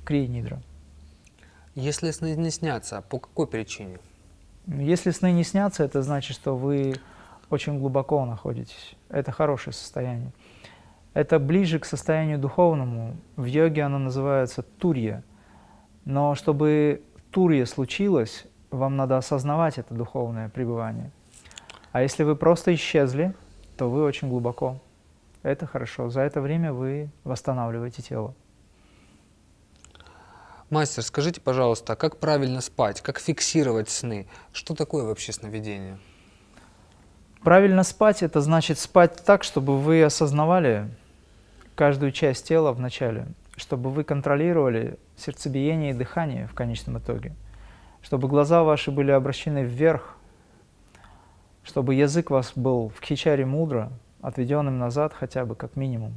крия-нидра. Если сны не снятся, по какой причине? Если сны не снятся, это значит, что вы очень глубоко находитесь. Это хорошее состояние. Это ближе к состоянию духовному. В йоге оно называется турья. Но чтобы турья случилось, вам надо осознавать это духовное пребывание. А если вы просто исчезли, то вы очень глубоко. Это хорошо. За это время вы восстанавливаете тело. Мастер, скажите, пожалуйста, а как правильно спать, как фиксировать сны? Что такое вообще сновидение? Правильно спать – это значит спать так, чтобы вы осознавали каждую часть тела в начале, чтобы вы контролировали сердцебиение и дыхание в конечном итоге, чтобы глаза ваши были обращены вверх, чтобы язык вас был в хичаре мудро, отведенным назад хотя бы как минимум.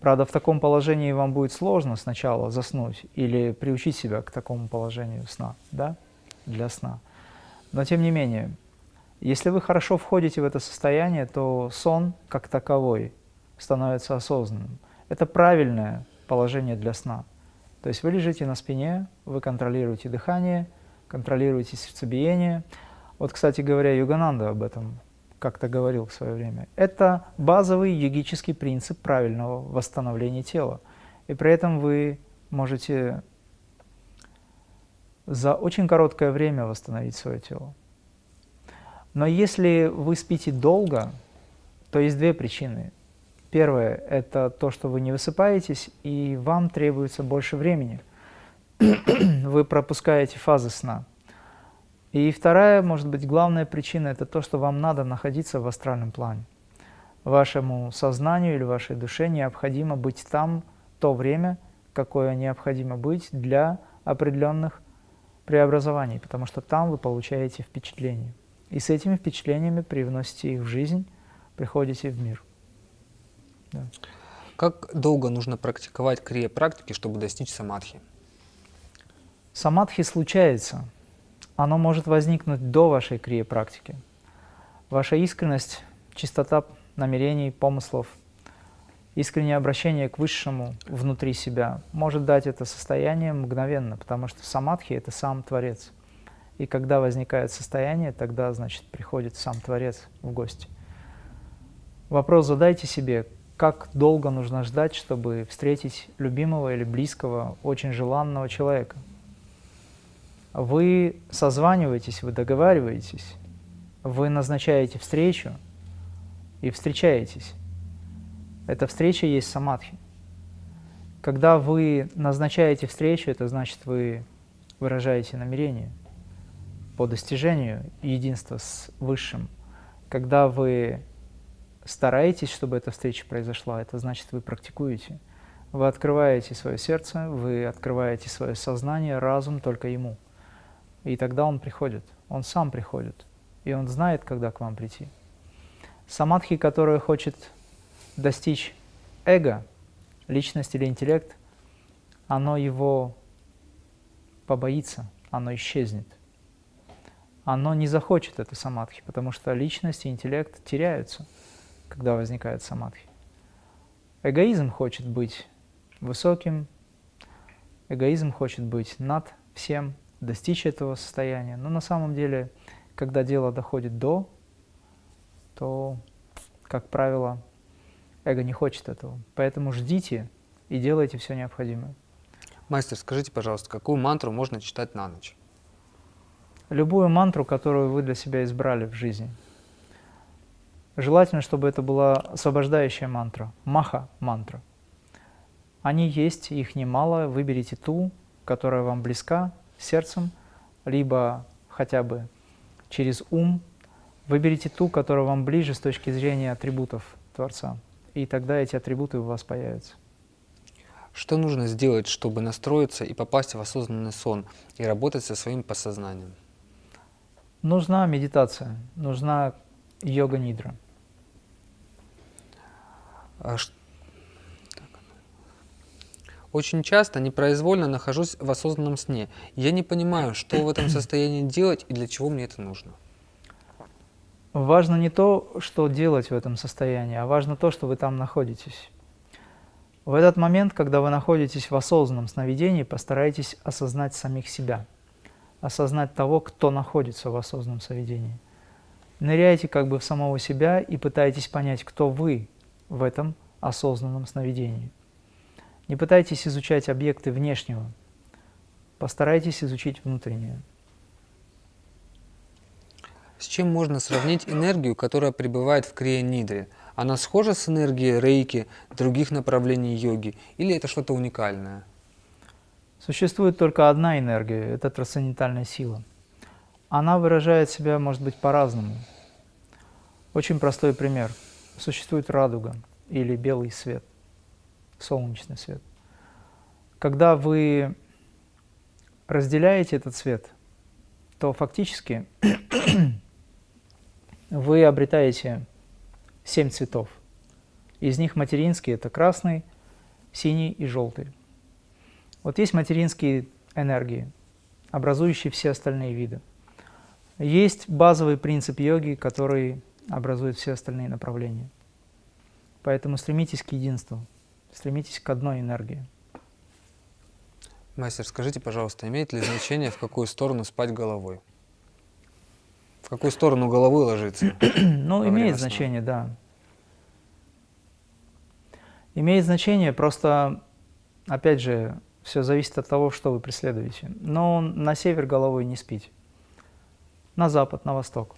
Правда, в таком положении вам будет сложно сначала заснуть или приучить себя к такому положению сна, да, для сна. Но тем не менее, если вы хорошо входите в это состояние, то сон как таковой становится осознанным. Это правильное положение для сна. То есть вы лежите на спине, вы контролируете дыхание, контролируете сердцебиение. Вот, кстати говоря, Югананда об этом как-то говорил в свое время. Это базовый йогический принцип правильного восстановления тела. И при этом вы можете за очень короткое время восстановить свое тело. Но если вы спите долго, то есть две причины. Первое – это то, что вы не высыпаетесь, и вам требуется больше времени. вы пропускаете фазы сна. И вторая, может быть, главная причина – это то, что вам надо находиться в астральном плане. Вашему сознанию или вашей душе необходимо быть там то время, какое необходимо быть для определенных преобразований, потому что там вы получаете впечатления. И с этими впечатлениями привносите их в жизнь, приходите в мир. Да. Как долго нужно практиковать крия-практики, чтобы достичь самадхи? Самадхи случается – оно может возникнуть до вашей крия-практики. Ваша искренность, чистота намерений, помыслов, искреннее обращение к Высшему внутри себя может дать это состояние мгновенно, потому что самадхи – это сам Творец. И когда возникает состояние, тогда, значит, приходит сам Творец в гости. Вопрос задайте себе, как долго нужно ждать, чтобы встретить любимого или близкого, очень желанного человека – вы созваниваетесь, вы договариваетесь, вы назначаете встречу и встречаетесь. Эта встреча есть самадхи. Когда вы назначаете встречу, это значит, вы выражаете намерение по достижению единства с Высшим. Когда вы стараетесь, чтобы эта встреча произошла, это значит, вы практикуете. Вы открываете свое сердце, вы открываете свое сознание, разум только Ему. И тогда он приходит, он сам приходит, и он знает, когда к вам прийти. Самадхи, которая хочет достичь эго, личность или интеллект, оно его побоится, оно исчезнет. Оно не захочет это самадхи, потому что личность и интеллект теряются, когда возникает самадхи. Эгоизм хочет быть высоким, эгоизм хочет быть над всем, достичь этого состояния. Но на самом деле, когда дело доходит до, то, как правило, эго не хочет этого. Поэтому ждите и делайте все необходимое. Мастер, скажите, пожалуйста, какую мантру можно читать на ночь? Любую мантру, которую вы для себя избрали в жизни. Желательно, чтобы это была освобождающая мантра, маха-мантра. Они есть, их немало, выберите ту, которая вам близка, сердцем, либо хотя бы через ум. Выберите ту, которая вам ближе с точки зрения атрибутов Творца, и тогда эти атрибуты у вас появятся. Что нужно сделать, чтобы настроиться и попасть в осознанный сон и работать со своим подсознанием? Нужна медитация, нужна йога-нидра. А очень часто непроизвольно нахожусь в осознанном сне. Я не понимаю, что в этом состоянии делать и для чего мне это нужно. Важно не то, что делать в этом состоянии, а важно то, что вы там находитесь. В этот момент, когда вы находитесь в осознанном сновидении, постарайтесь осознать самих себя, осознать того, кто находится в осознанном сновидении. Ныряйте как бы в самого себя и пытайтесь понять, кто вы в этом осознанном сновидении. Не пытайтесь изучать объекты внешнего Постарайтесь изучить внутреннее. С чем можно сравнить энергию, которая пребывает в крия-нидре? Она схожа с энергией рейки, других направлений йоги, или это что-то уникальное? Существует только одна энергия – это трансцендентальная сила. Она выражает себя, может быть, по-разному. Очень простой пример. Существует радуга или белый свет, солнечный свет. Когда вы разделяете этот свет, то фактически вы обретаете семь цветов. Из них материнские – это красный, синий и желтый. Вот есть материнские энергии, образующие все остальные виды. Есть базовый принцип йоги, который образует все остальные направления. Поэтому стремитесь к единству, стремитесь к одной энергии. Мастер, скажите, пожалуйста, имеет ли значение, в какую сторону спать головой? В какую сторону головы ложиться? ну, имеет значение, да. Имеет значение, просто, опять же, все зависит от того, что вы преследуете. Но на север головой не спите, на запад, на восток.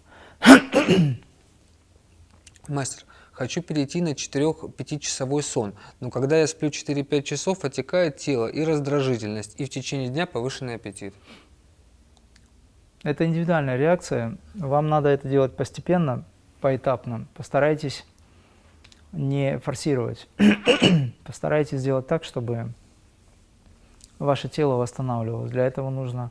Мастер, хочу перейти на 4-5 часовой сон, но когда я сплю 4-5 часов, отекает тело и раздражительность, и в течение дня повышенный аппетит. Это индивидуальная реакция. Вам надо это делать постепенно, поэтапно. Постарайтесь не форсировать. Постарайтесь сделать так, чтобы ваше тело восстанавливалось. Для этого нужно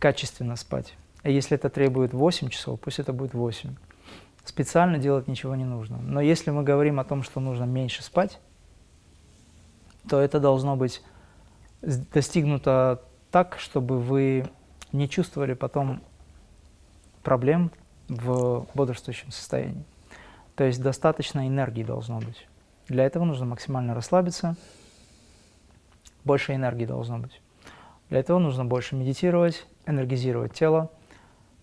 качественно спать. А если это требует 8 часов, пусть это будет 8. Специально делать ничего не нужно. Но если мы говорим о том, что нужно меньше спать, то это должно быть достигнуто так, чтобы вы не чувствовали потом проблем в бодрствующем состоянии. То есть достаточно энергии должно быть. Для этого нужно максимально расслабиться, больше энергии должно быть. Для этого нужно больше медитировать, энергизировать тело,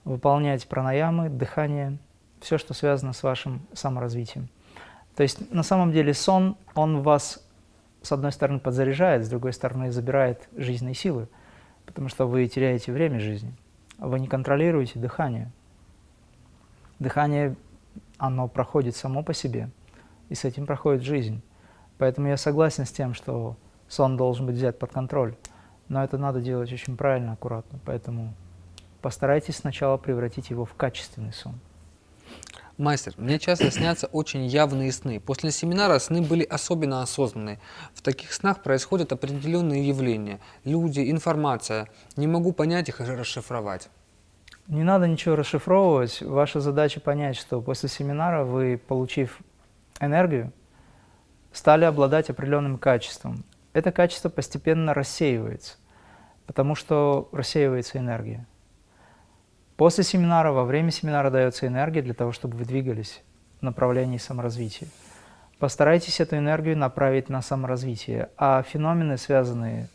выполнять пранаямы, дыхание, все, что связано с вашим саморазвитием. То есть на самом деле сон, он вас с одной стороны подзаряжает, с другой стороны забирает жизненные силы – потому что вы теряете время жизни. Вы не контролируете дыхание. Дыхание, оно проходит само по себе, и с этим проходит жизнь. Поэтому я согласен с тем, что сон должен быть взят под контроль, но это надо делать очень правильно, аккуратно. Поэтому постарайтесь сначала превратить его в качественный сон. Мастер, мне часто снятся очень явные сны. После семинара сны были особенно осознанные. В таких снах происходят определенные явления. Люди, информация. Не могу понять их и расшифровать. Не надо ничего расшифровывать. Ваша задача понять, что после семинара вы, получив энергию, стали обладать определенным качеством. Это качество постепенно рассеивается, потому что рассеивается энергия. После семинара, во время семинара дается энергия для того, чтобы вы двигались в направлении саморазвития. Постарайтесь эту энергию направить на саморазвитие, а феномены, связанные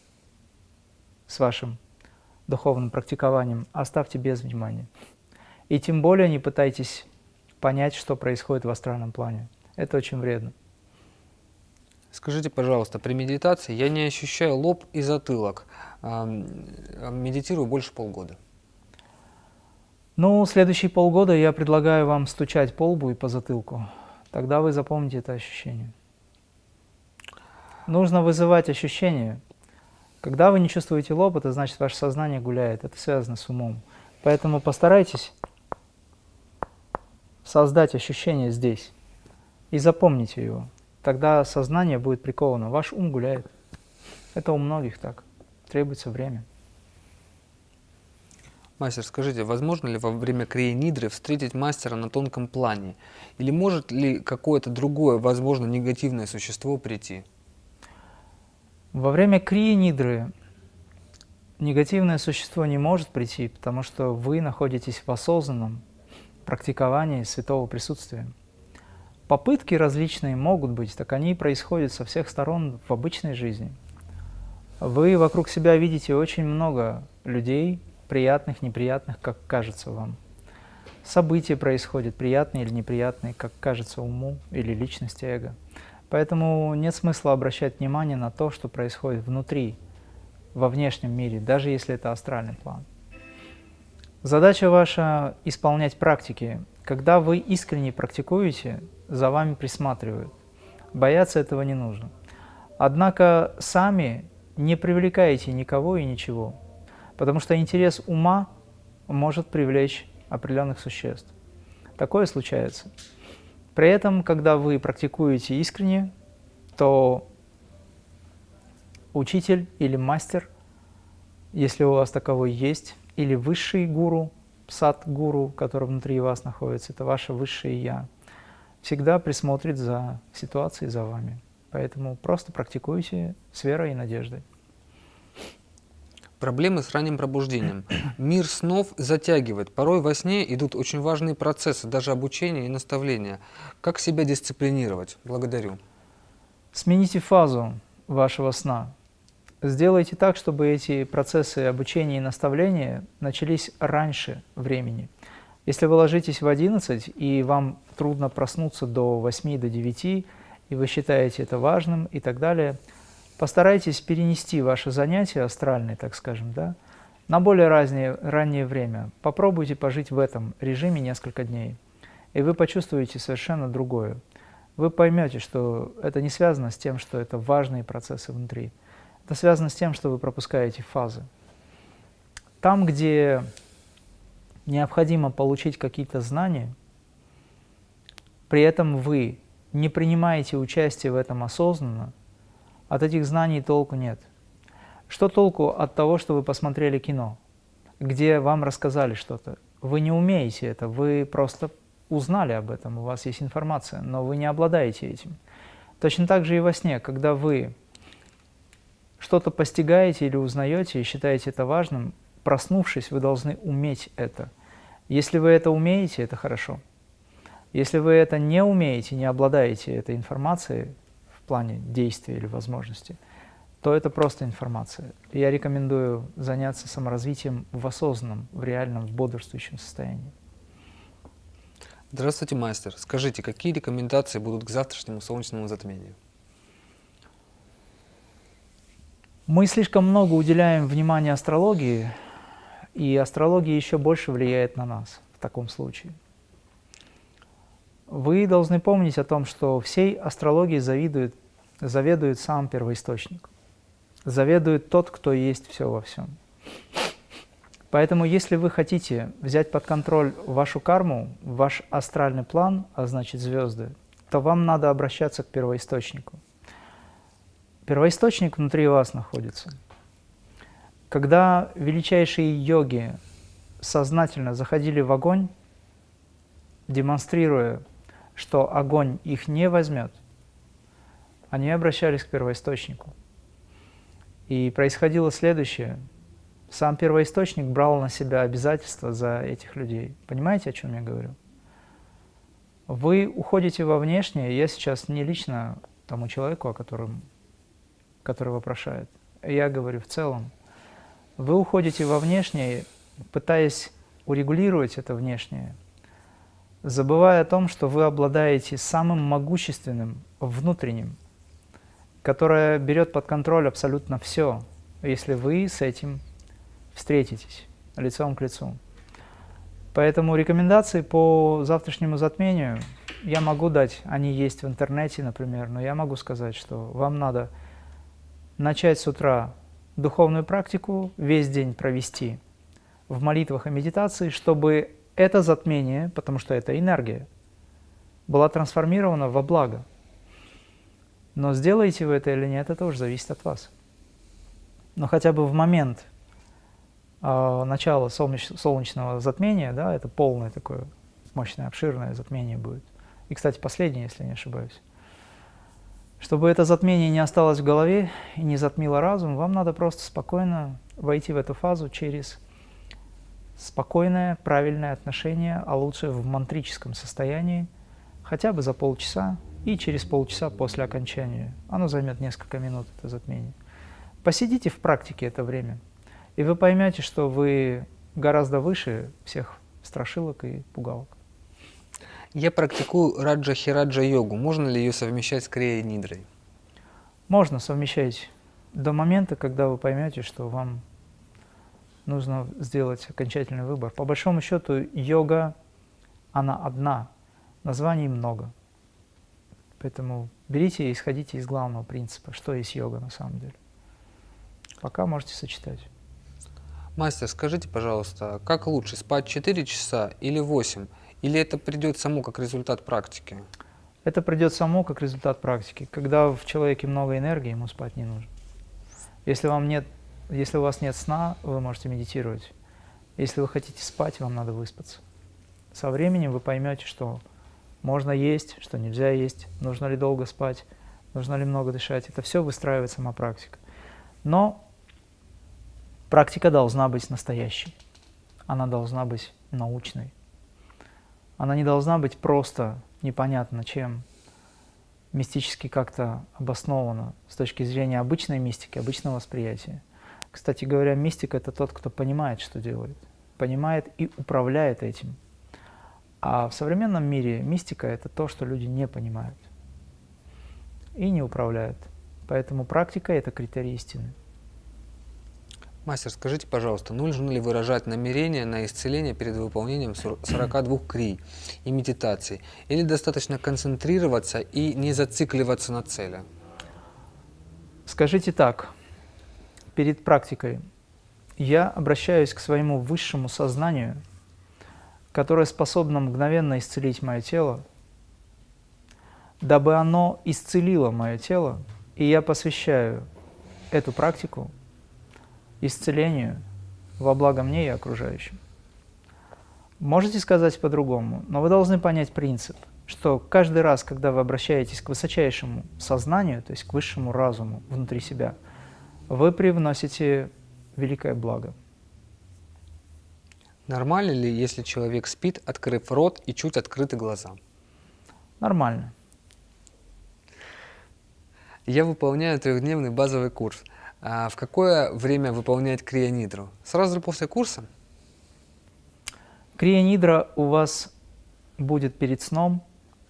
с вашим духовным практикованием, оставьте без внимания. И тем более не пытайтесь понять, что происходит в астральном плане. Это очень вредно. Скажите, пожалуйста, при медитации я не ощущаю лоб и затылок. Медитирую больше полгода. Ну, следующие полгода я предлагаю вам стучать по лбу и по затылку. Тогда вы запомните это ощущение. Нужно вызывать ощущение. Когда вы не чувствуете лоб, это значит, ваше сознание гуляет. Это связано с умом. Поэтому постарайтесь создать ощущение здесь и запомните его. Тогда сознание будет приковано. Ваш ум гуляет. Это у многих так. Требуется время. Мастер, скажите, возможно ли во время крия встретить мастера на тонком плане? Или может ли какое-то другое, возможно, негативное существо прийти? Во время крия негативное существо не может прийти, потому что вы находитесь в осознанном практиковании святого присутствия. Попытки различные могут быть, так они происходят со всех сторон в обычной жизни. Вы вокруг себя видите очень много людей, приятных, неприятных, как кажется вам. События происходят, приятные или неприятные, как кажется уму или личности эго. Поэтому нет смысла обращать внимание на то, что происходит внутри во внешнем мире, даже если это астральный план. Задача ваша – исполнять практики. Когда вы искренне практикуете, за вами присматривают. Бояться этого не нужно. Однако сами не привлекаете никого и ничего, потому что интерес ума может привлечь определенных существ. Такое случается. При этом, когда вы практикуете искренне, то учитель или мастер, если у вас таковой есть, или высший гуру, сад-гуру, который внутри вас находится, это ваше высшее «я», всегда присмотрит за ситуацией, за вами. Поэтому просто практикуйте с верой и надеждой. Проблемы с ранним пробуждением. Мир снов затягивает. Порой во сне идут очень важные процессы, даже обучение и наставления. Как себя дисциплинировать? Благодарю. Смените фазу вашего сна. Сделайте так, чтобы эти процессы обучения и наставления начались раньше времени. Если вы ложитесь в 11 и вам трудно проснуться до 8, до 9, и вы считаете это важным и так далее, постарайтесь перенести ваши занятия астральные, так скажем, да, на более раннее, раннее время. Попробуйте пожить в этом режиме несколько дней, и вы почувствуете совершенно другое. Вы поймете, что это не связано с тем, что это важные процессы внутри. Это связано с тем, что вы пропускаете фазы. Там, где необходимо получить какие-то знания, при этом вы не принимаете участие в этом осознанно, от этих знаний толку нет. Что толку от того, что вы посмотрели кино, где вам рассказали что-то? Вы не умеете это, вы просто узнали об этом, у вас есть информация, но вы не обладаете этим. Точно так же и во сне, когда вы что-то постигаете или узнаете и считаете это важным, проснувшись, вы должны уметь это. Если вы это умеете, это хорошо. Если вы это не умеете, не обладаете этой информацией плане действия или возможности, то это просто информация. Я рекомендую заняться саморазвитием в осознанном, в реальном, в бодрствующем состоянии. Здравствуйте, мастер. Скажите, какие рекомендации будут к завтрашнему солнечному затмению? Мы слишком много уделяем внимания астрологии, и астрология еще больше влияет на нас в таком случае. Вы должны помнить о том, что всей астрологии завидует, заведует сам первоисточник. Заведует тот, кто есть все во всем. Поэтому, если вы хотите взять под контроль вашу карму, ваш астральный план, а значит звезды, то вам надо обращаться к первоисточнику. Первоисточник внутри вас находится. Когда величайшие йоги сознательно заходили в огонь, демонстрируя, что огонь их не возьмет, они обращались к первоисточнику. И происходило следующее. Сам первоисточник брал на себя обязательства за этих людей. Понимаете, о чем я говорю? Вы уходите во внешнее, я сейчас не лично тому человеку, о котором который вопрошает. Я говорю в целом. Вы уходите во внешнее, пытаясь урегулировать это внешнее, забывая о том, что вы обладаете самым могущественным внутренним, которое берет под контроль абсолютно все, если вы с этим встретитесь лицом к лицу. Поэтому рекомендации по завтрашнему затмению я могу дать, они есть в интернете, например, но я могу сказать, что вам надо начать с утра духовную практику, весь день провести в молитвах и медитации, чтобы это затмение, потому что это энергия, была трансформирована во благо. Но сделаете вы это или нет, это уже зависит от вас. Но хотя бы в момент э, начала солнеч солнечного затмения, да, это полное такое мощное, обширное затмение будет. И, кстати, последнее, если не ошибаюсь. Чтобы это затмение не осталось в голове и не затмило разум, вам надо просто спокойно войти в эту фазу через спокойное, правильное отношение, а лучше в мантрическом состоянии, хотя бы за полчаса и через полчаса после окончания. Оно займет несколько минут, это затмение. Посидите в практике это время, и вы поймете, что вы гораздо выше всех страшилок и пугалок. Я практикую раджа-хираджа йогу. Можно ли ее совмещать с крия-нидрой? Можно совмещать до момента, когда вы поймете, что вам нужно сделать окончательный выбор. По большому счету, йога, она одна, названий много. Поэтому берите и исходите из главного принципа, что есть йога на самом деле. Пока можете сочетать. Мастер, скажите, пожалуйста, как лучше, спать 4 часа или 8? Или это придет само как результат практики? Это придет само как результат практики. Когда в человеке много энергии, ему спать не нужно. Если, вам нет, если у вас нет сна, вы можете медитировать. Если вы хотите спать, вам надо выспаться. Со временем вы поймете, что можно есть, что нельзя есть, нужно ли долго спать, нужно ли много дышать. Это все выстраивает сама практика. Но практика должна быть настоящей. Она должна быть научной. Она не должна быть просто непонятно чем, мистически как-то обоснована с точки зрения обычной мистики, обычного восприятия. Кстати говоря, мистик – это тот, кто понимает, что делает, понимает и управляет этим. А в современном мире мистика – это то, что люди не понимают и не управляют. Поэтому практика – это критерий истины. Мастер, скажите, пожалуйста, нужно ли выражать намерение на исцеление перед выполнением 42 крий и медитаций? Или достаточно концентрироваться и не зацикливаться на цели? Скажите так, перед практикой я обращаюсь к своему высшему сознанию, которое способно мгновенно исцелить мое тело, дабы оно исцелило мое тело, и я посвящаю эту практику исцелению во благо мне и окружающим. Можете сказать по-другому, но вы должны понять принцип, что каждый раз, когда вы обращаетесь к высочайшему сознанию, то есть к высшему разуму внутри себя, вы привносите великое благо. Нормально ли, если человек спит, открыв рот и чуть открыты глаза? Нормально. Я выполняю трехдневный базовый курс – а в какое время выполнять крионидру? Сразу после курса? Крионидра у вас будет перед сном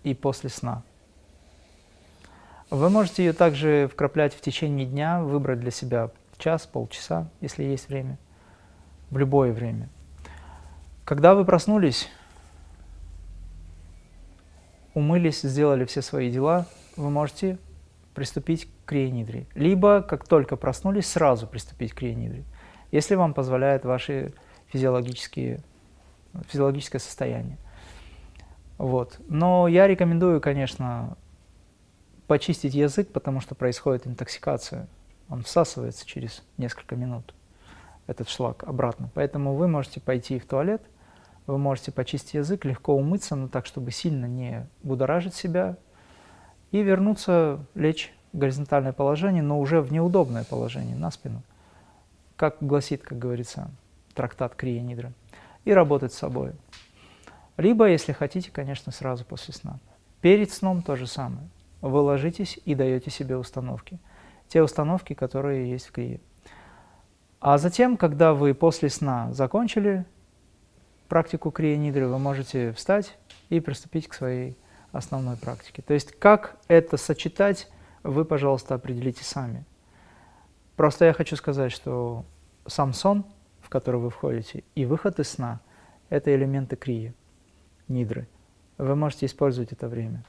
и после сна. Вы можете ее также вкраплять в течение дня, выбрать для себя час, полчаса, если есть время, в любое время. Когда вы проснулись, умылись, сделали все свои дела, вы можете приступить к крионидре. Либо, как только проснулись, сразу приступить к крионидре, если вам позволяет ваше физиологические, физиологическое состояние. Вот. Но я рекомендую, конечно, почистить язык, потому что происходит интоксикация. Он всасывается через несколько минут, этот шлак, обратно. Поэтому вы можете пойти в туалет, вы можете почистить язык, легко умыться, но так, чтобы сильно не будоражить себя, и вернуться, лечь в горизонтальное положение, но уже в неудобное положение, на спину, как гласит, как говорится, трактат Крия Нидра, и работать с собой. Либо, если хотите, конечно, сразу после сна. Перед сном то же самое. Вы ложитесь и даете себе установки. Те установки, которые есть в Крие. А затем, когда вы после сна закончили практику Крия Нидры, вы можете встать и приступить к своей основной практики. То есть как это сочетать, вы, пожалуйста, определите сами. Просто я хочу сказать, что сам сон, в который вы входите, и выход из сна – это элементы крии, нидры. Вы можете использовать это время.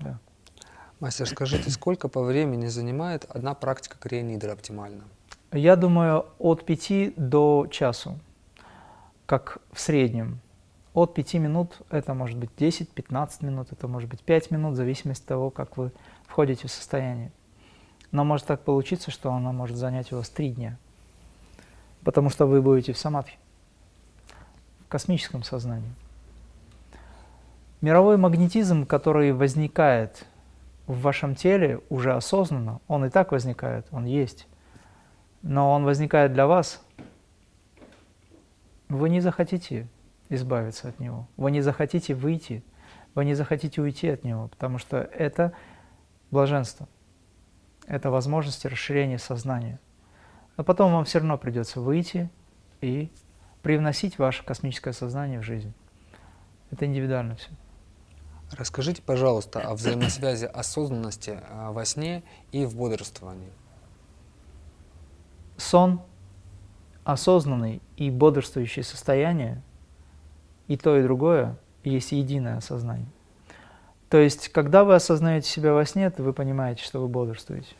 Да. Мастер, скажите, сколько по времени занимает одна практика крия нидры оптимально? Я думаю, от 5 до часу, как в среднем. От 5 минут, это может быть 10-15 минут, это может быть 5 минут, в зависимости от того, как вы входите в состояние. Но может так получиться, что оно может занять у вас 3 дня, потому что вы будете в самадхи, в космическом сознании. Мировой магнетизм, который возникает в вашем теле уже осознанно, он и так возникает, он есть, но он возникает для вас, вы не захотите избавиться от него. Вы не захотите выйти, вы не захотите уйти от него, потому что это блаженство, это возможность расширения сознания. Но потом вам все равно придется выйти и привносить ваше космическое сознание в жизнь. Это индивидуально все. Расскажите, пожалуйста, о взаимосвязи осознанности а, во сне и в бодрствовании. сон, осознанный и бодрствующее состояние, и то, и другое есть единое осознание. То есть, когда вы осознаете себя во сне, то вы понимаете, что вы бодрствуете.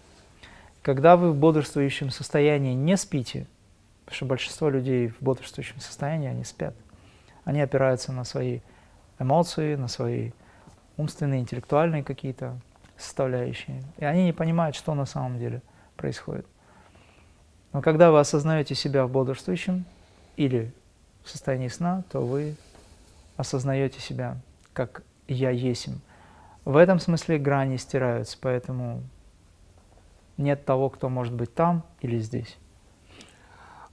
Когда вы в бодрствующем состоянии не спите, потому что большинство людей в бодрствующем состоянии, они спят, они опираются на свои эмоции, на свои умственные, интеллектуальные какие-то составляющие, и они не понимают, что на самом деле происходит. Но когда вы осознаете себя в бодрствующем или в состоянии сна, то вы осознаете себя как «я есим». В этом смысле грани стираются, поэтому нет того, кто может быть там или здесь.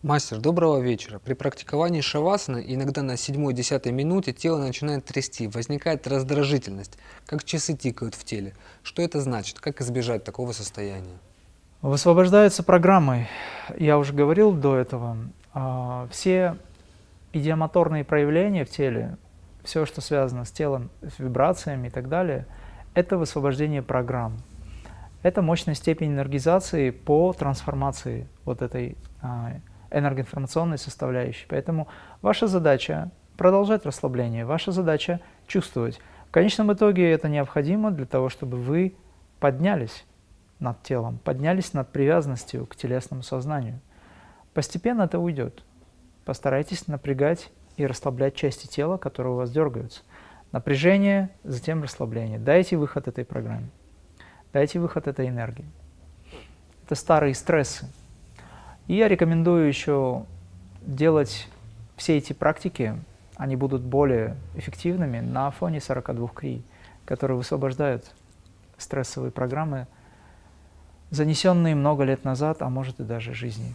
Мастер, доброго вечера. При практиковании шавасаны иногда на 7-10 минуте тело начинает трясти, возникает раздражительность, как часы тикают в теле. Что это значит? Как избежать такого состояния? Высвобождаются программы. Я уже говорил до этого. А, все идиомоторные проявления в теле, все, что связано с телом, с вибрациями и так далее, это высвобождение программ. Это мощная степень энергизации по трансформации вот этой а, энергоинформационной составляющей. Поэтому ваша задача продолжать расслабление, ваша задача чувствовать. В конечном итоге это необходимо для того, чтобы вы поднялись над телом, поднялись над привязанностью к телесному сознанию. Постепенно это уйдет. Постарайтесь напрягать и расслаблять части тела, которые у вас дергаются. Напряжение, затем расслабление. Дайте выход этой программе. Дайте выход этой энергии. Это старые стрессы, и я рекомендую еще делать все эти практики, они будут более эффективными на фоне 42 крий, которые высвобождают стрессовые программы, занесенные много лет назад, а может и даже жизни.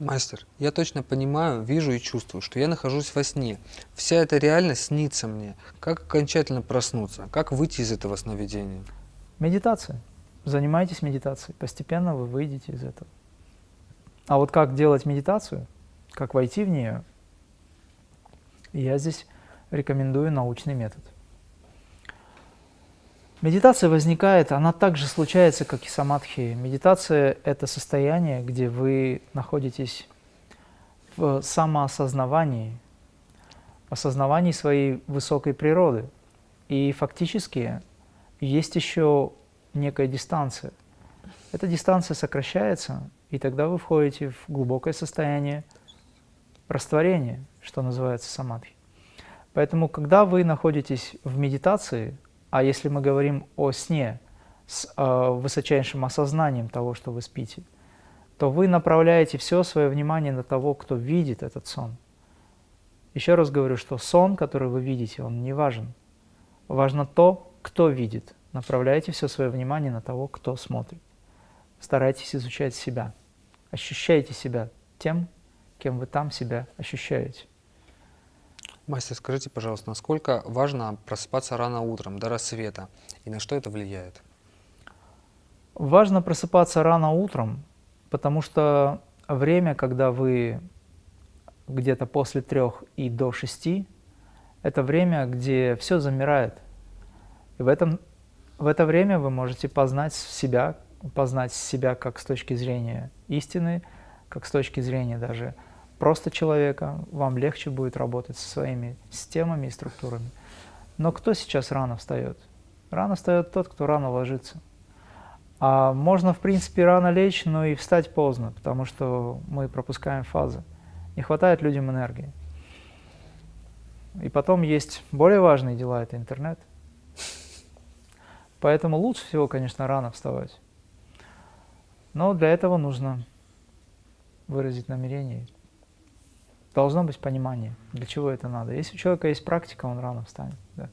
Мастер, я точно понимаю, вижу и чувствую, что я нахожусь во сне. Вся эта реальность снится мне. Как окончательно проснуться? Как выйти из этого сновидения? Медитация. Занимайтесь медитацией. Постепенно вы выйдете из этого. А вот как делать медитацию, как войти в нее, я здесь рекомендую научный метод. Медитация возникает, она также случается, как и самадхи. Медитация – это состояние, где вы находитесь в самоосознавании, осознавании своей высокой природы. И фактически есть еще некая дистанция. Эта дистанция сокращается, и тогда вы входите в глубокое состояние растворения, что называется самадхи. Поэтому, когда вы находитесь в медитации, а если мы говорим о сне с э, высочайшим осознанием того, что вы спите, то вы направляете все свое внимание на того, кто видит этот сон. Еще раз говорю, что сон, который вы видите, он не важен. Важно то, кто видит. Направляйте все свое внимание на того, кто смотрит старайтесь изучать себя. Ощущайте себя тем, кем вы там себя ощущаете. Мастер, скажите, пожалуйста, насколько важно просыпаться рано утром, до рассвета, и на что это влияет? Важно просыпаться рано утром, потому что время, когда вы где-то после трех и до шести, это время, где все замирает. И в, этом, в это время вы можете познать себя познать себя как с точки зрения истины, как с точки зрения даже просто человека, вам легче будет работать со своими системами и структурами. Но кто сейчас рано встает? Рано встает тот, кто рано ложится. А можно, в принципе, рано лечь, но и встать поздно, потому что мы пропускаем фазы. Не хватает людям энергии. И потом есть более важные дела, это интернет. Поэтому лучше всего, конечно, рано вставать. Но для этого нужно выразить намерение. Должно быть понимание, для чего это надо. Если у человека есть практика, он рано встанет. Да.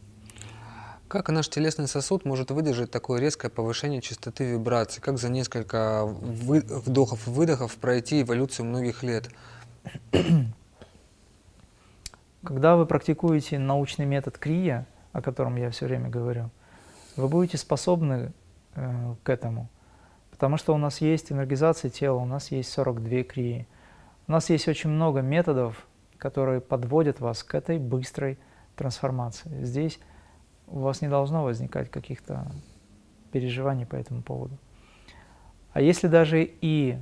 Как наш телесный сосуд может выдержать такое резкое повышение частоты вибраций? Как за несколько вдохов и выдохов пройти эволюцию многих лет? Когда вы практикуете научный метод крия, о котором я все время говорю, вы будете способны э, к этому. Потому что у нас есть энергизация тела, у нас есть 42 крии. У нас есть очень много методов, которые подводят вас к этой быстрой трансформации. Здесь у вас не должно возникать каких-то переживаний по этому поводу. А если даже и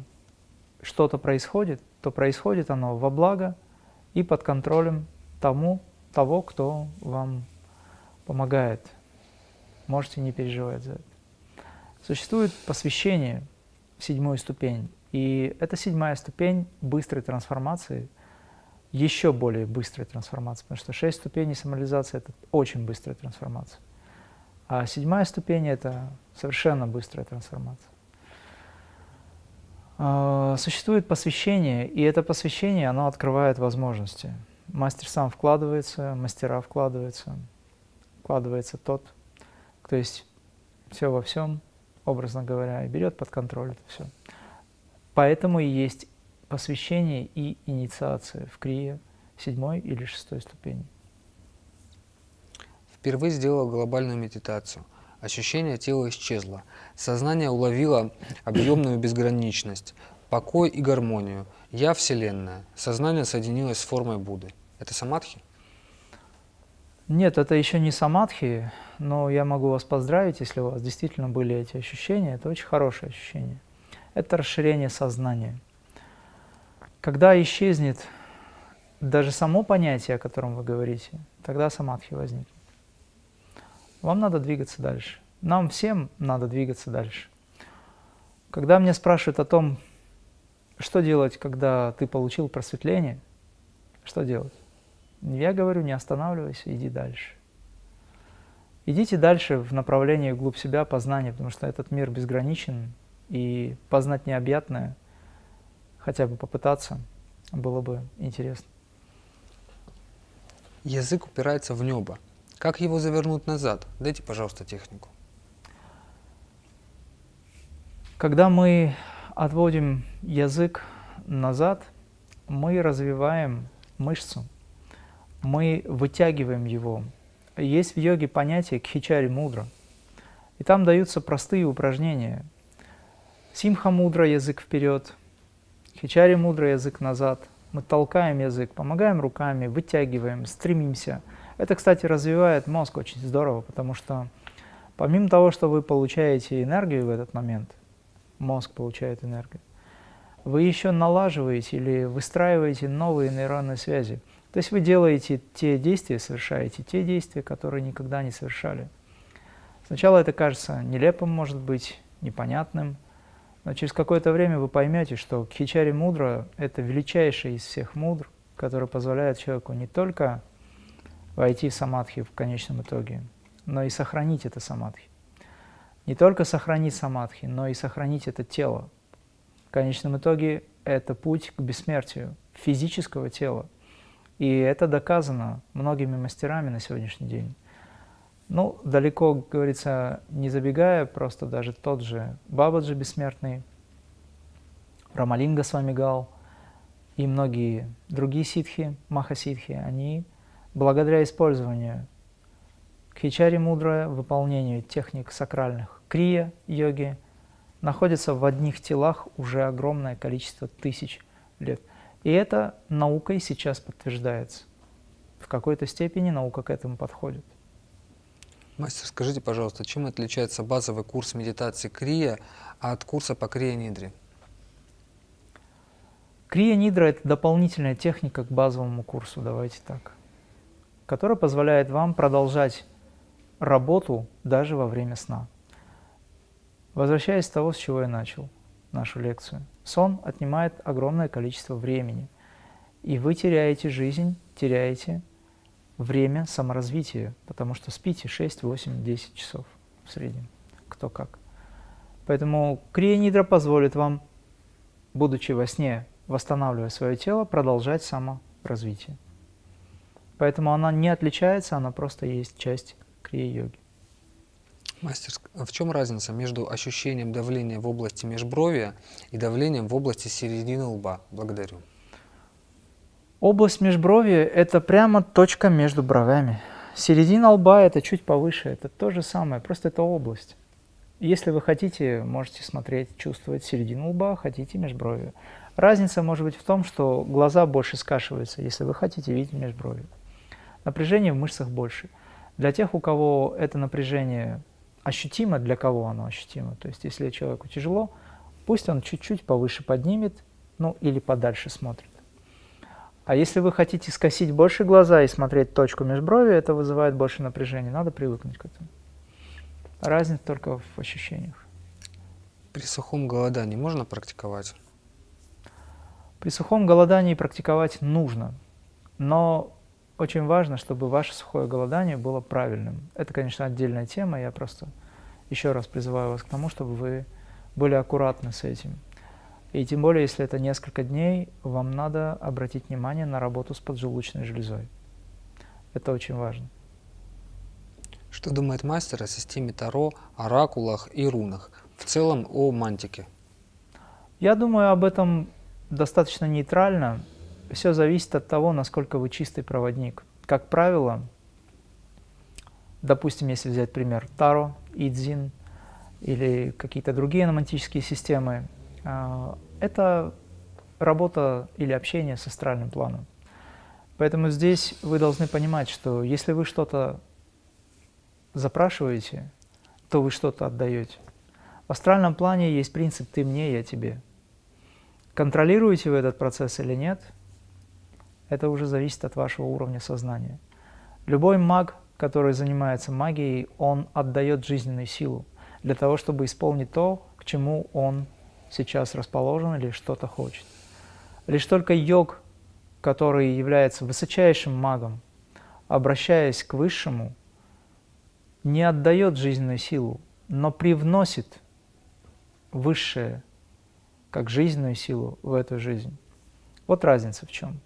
что-то происходит, то происходит оно во благо и под контролем тому, того, кто вам помогает. Можете не переживать за это. Существует посвящение в седьмую ступень. И это седьмая ступень быстрой трансформации, еще более быстрой трансформации, потому что шесть ступеней самореализации – это очень быстрая трансформация. А седьмая ступень – это совершенно быстрая трансформация. А, существует посвящение, и это посвящение, оно открывает возможности. Мастер сам вкладывается, мастера вкладываются, вкладывается тот, кто есть все во всем, образно говоря, и берет под контроль это все. Поэтому и есть посвящение и инициация в крие седьмой или шестой ступени. Впервые сделал глобальную медитацию. Ощущение тела исчезло. Сознание уловило объемную безграничность, покой и гармонию. Я – Вселенная. Сознание соединилось с формой Будды. Это самадхи? Нет, это еще не самадхи, но я могу вас поздравить, если у вас действительно были эти ощущения. Это очень хорошее ощущение. Это расширение сознания. Когда исчезнет даже само понятие, о котором вы говорите, тогда самадхи возникнет. Вам надо двигаться дальше. Нам всем надо двигаться дальше. Когда меня спрашивают о том, что делать, когда ты получил просветление, что делать? Я говорю, не останавливайся, иди дальше. Идите дальше в направлении вглубь себя познания, потому что этот мир безграничен, и познать необъятное, хотя бы попытаться, было бы интересно. Язык упирается в небо. Как его завернуть назад? Дайте, пожалуйста, технику. Когда мы отводим язык назад, мы развиваем мышцу, мы вытягиваем его. Есть в йоге понятие кхичари мудра, и там даются простые упражнения. Симха мудра – язык вперед, хичари мудра – язык назад. Мы толкаем язык, помогаем руками, вытягиваем, стремимся – это, кстати, развивает мозг очень здорово, потому что помимо того, что вы получаете энергию в этот момент, мозг получает энергию, вы еще налаживаете или выстраиваете новые нейронные связи. То есть вы делаете те действия, совершаете те действия, которые никогда не совершали. Сначала это кажется нелепым, может быть, непонятным, но через какое-то время вы поймете, что Кхичари Мудра – это величайший из всех мудр, который позволяет человеку не только войти в самадхи в конечном итоге, но и сохранить это самадхи. Не только сохранить самадхи, но и сохранить это тело. В конечном итоге это путь к бессмертию физического тела. И это доказано многими мастерами на сегодняшний день. Ну, далеко, говорится, не забегая, просто даже тот же Бабаджи бессмертный, Рамалинга с вами Гал и многие другие ситхи, махаситхи, они Благодаря использованию кхичари мудрое, выполнению техник сакральных крия йоги, находится в одних телах уже огромное количество тысяч лет. И это наукой сейчас подтверждается. В какой-то степени наука к этому подходит. Мастер, скажите, пожалуйста, чем отличается базовый курс медитации Крия от курса по Крия Нидре? Крия Нидра – это дополнительная техника к базовому курсу, давайте так которая позволяет вам продолжать работу даже во время сна. Возвращаясь с того, с чего я начал нашу лекцию. Сон отнимает огромное количество времени, и вы теряете жизнь, теряете время саморазвития, потому что спите 6, 8, 10 часов в среднем, кто как. Поэтому крия позволит вам, будучи во сне, восстанавливая свое тело, продолжать саморазвитие. Поэтому она не отличается, она просто есть часть крия-йоги. Мастер, а в чем разница между ощущением давления в области межбровья и давлением в области середины лба? Благодарю. Область межбровья – это прямо точка между бровями. Середина лба – это чуть повыше, это то же самое, просто это область. Если вы хотите, можете смотреть, чувствовать середину лба, хотите межбровье. Разница может быть в том, что глаза больше скашиваются, если вы хотите видеть межбровье напряжение в мышцах больше. Для тех, у кого это напряжение ощутимо, для кого оно ощутимо, то есть если человеку тяжело, пусть он чуть-чуть повыше поднимет ну или подальше смотрит. А если вы хотите скосить больше глаза и смотреть точку межброви, это вызывает больше напряжения, надо привыкнуть к этому. Разница только в ощущениях. При сухом голодании можно практиковать? При сухом голодании практиковать нужно, но очень важно, чтобы ваше сухое голодание было правильным. Это, конечно, отдельная тема, я просто еще раз призываю вас к тому, чтобы вы были аккуратны с этим. И тем более, если это несколько дней, вам надо обратить внимание на работу с поджелудочной железой. Это очень важно. Что думает мастер о системе Таро, оракулах и рунах? В целом о мантике. Я думаю об этом достаточно нейтрально. Все зависит от того, насколько вы чистый проводник. Как правило, допустим, если взять пример Таро, Идзин или какие-то другие номантические системы, а, это работа или общение с астральным планом. Поэтому здесь вы должны понимать, что если вы что-то запрашиваете, то вы что-то отдаете. В астральном плане есть принцип «ты мне, я тебе». Контролируете вы этот процесс или нет, это уже зависит от вашего уровня сознания. Любой маг, который занимается магией, он отдает жизненную силу для того, чтобы исполнить то, к чему он сейчас расположен или что-то хочет. Лишь только йог, который является высочайшим магом, обращаясь к высшему, не отдает жизненную силу, но привносит высшее, как жизненную силу в эту жизнь. Вот разница в чем.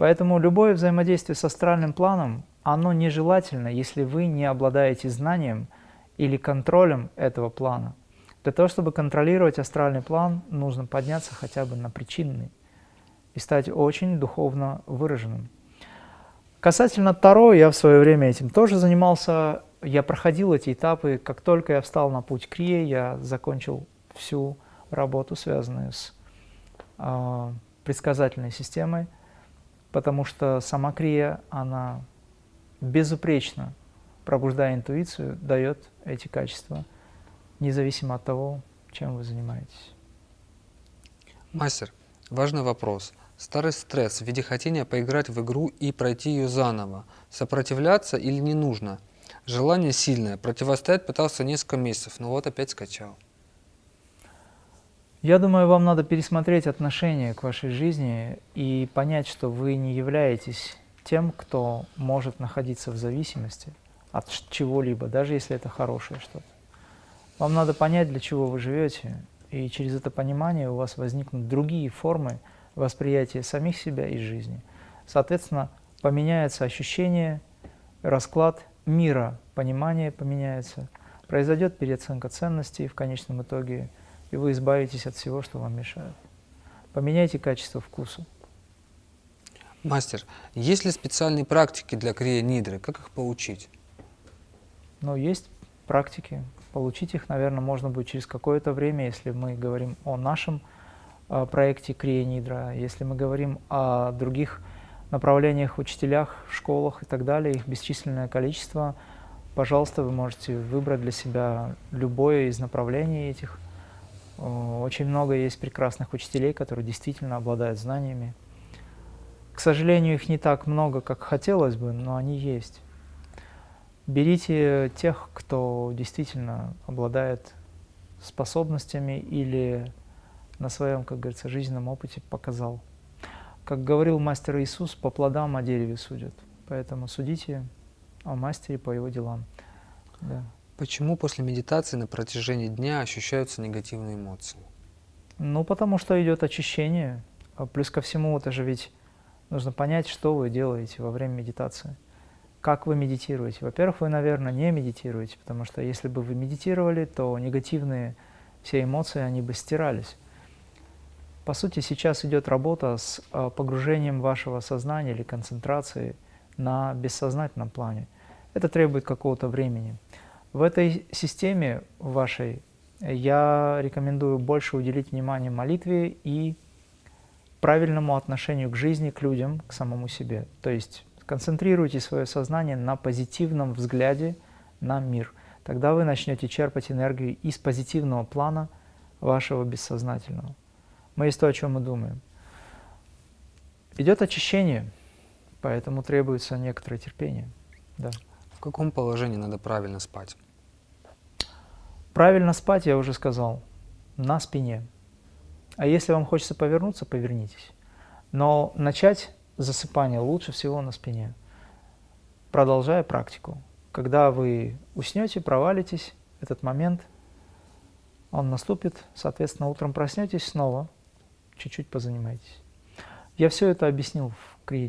Поэтому любое взаимодействие с астральным планом, оно нежелательно, если вы не обладаете знанием или контролем этого плана. Для того, чтобы контролировать астральный план, нужно подняться хотя бы на причинный и стать очень духовно выраженным. Касательно Таро, я в свое время этим тоже занимался. Я проходил эти этапы. Как только я встал на путь Крия, я закончил всю работу, связанную с э, предсказательной системой, потому что сама Крия, она безупречно, пробуждая интуицию, дает эти качества – независимо от того, чем вы занимаетесь. Мастер, важный вопрос. Старый стресс в виде хотения поиграть в игру и пройти ее заново. Сопротивляться или не нужно? Желание сильное. Противостоять пытался несколько месяцев, но вот опять скачал. Я думаю, вам надо пересмотреть отношение к вашей жизни и понять, что вы не являетесь тем, кто может находиться в зависимости от чего-либо, даже если это хорошее что-то. Вам надо понять, для чего вы живете, и через это понимание у вас возникнут другие формы восприятия самих себя и жизни. Соответственно, поменяется ощущение, расклад мира, понимание поменяется, произойдет переоценка ценностей в конечном итоге, и вы избавитесь от всего, что вам мешает. Поменяйте качество вкуса. Мастер, есть ли специальные практики для крия нидры? Как их получить? Ну, есть практики, Получить их, наверное, можно будет через какое-то время, если мы говорим о нашем э, проекте Крия Нидра, если мы говорим о других направлениях, учителях, школах и так далее, их бесчисленное количество. Пожалуйста, вы можете выбрать для себя любое из направлений этих. Очень много есть прекрасных учителей, которые действительно обладают знаниями. К сожалению, их не так много, как хотелось бы, но они есть. Берите тех, кто действительно обладает способностями или на своем, как говорится, жизненном опыте показал. Как говорил мастер Иисус, по плодам о дереве судят. Поэтому судите о мастере по его делам. Да. Почему после медитации на протяжении дня ощущаются негативные эмоции? Ну, потому что идет очищение. А плюс ко всему, это же ведь нужно понять, что вы делаете во время медитации как вы медитируете? Во-первых, вы, наверное, не медитируете, потому что если бы вы медитировали, то негативные все эмоции, они бы стирались. По сути, сейчас идет работа с э, погружением вашего сознания или концентрации на бессознательном плане. Это требует какого-то времени. В этой системе вашей я рекомендую больше уделить внимание молитве и правильному отношению к жизни, к людям, к самому себе. То есть Концентрируйте свое сознание на позитивном взгляде на мир. Тогда вы начнете черпать энергию из позитивного плана вашего бессознательного. Мы есть то, о чем мы думаем. Идет очищение, поэтому требуется некоторое терпение. Да. В каком положении надо правильно спать? Правильно спать, я уже сказал, на спине. А если вам хочется повернуться, повернитесь. Но начать засыпание лучше всего на спине, продолжая практику. Когда вы уснете, провалитесь, этот момент, он наступит, соответственно, утром проснетесь снова, чуть-чуть позанимайтесь. Я все это объяснил в Крия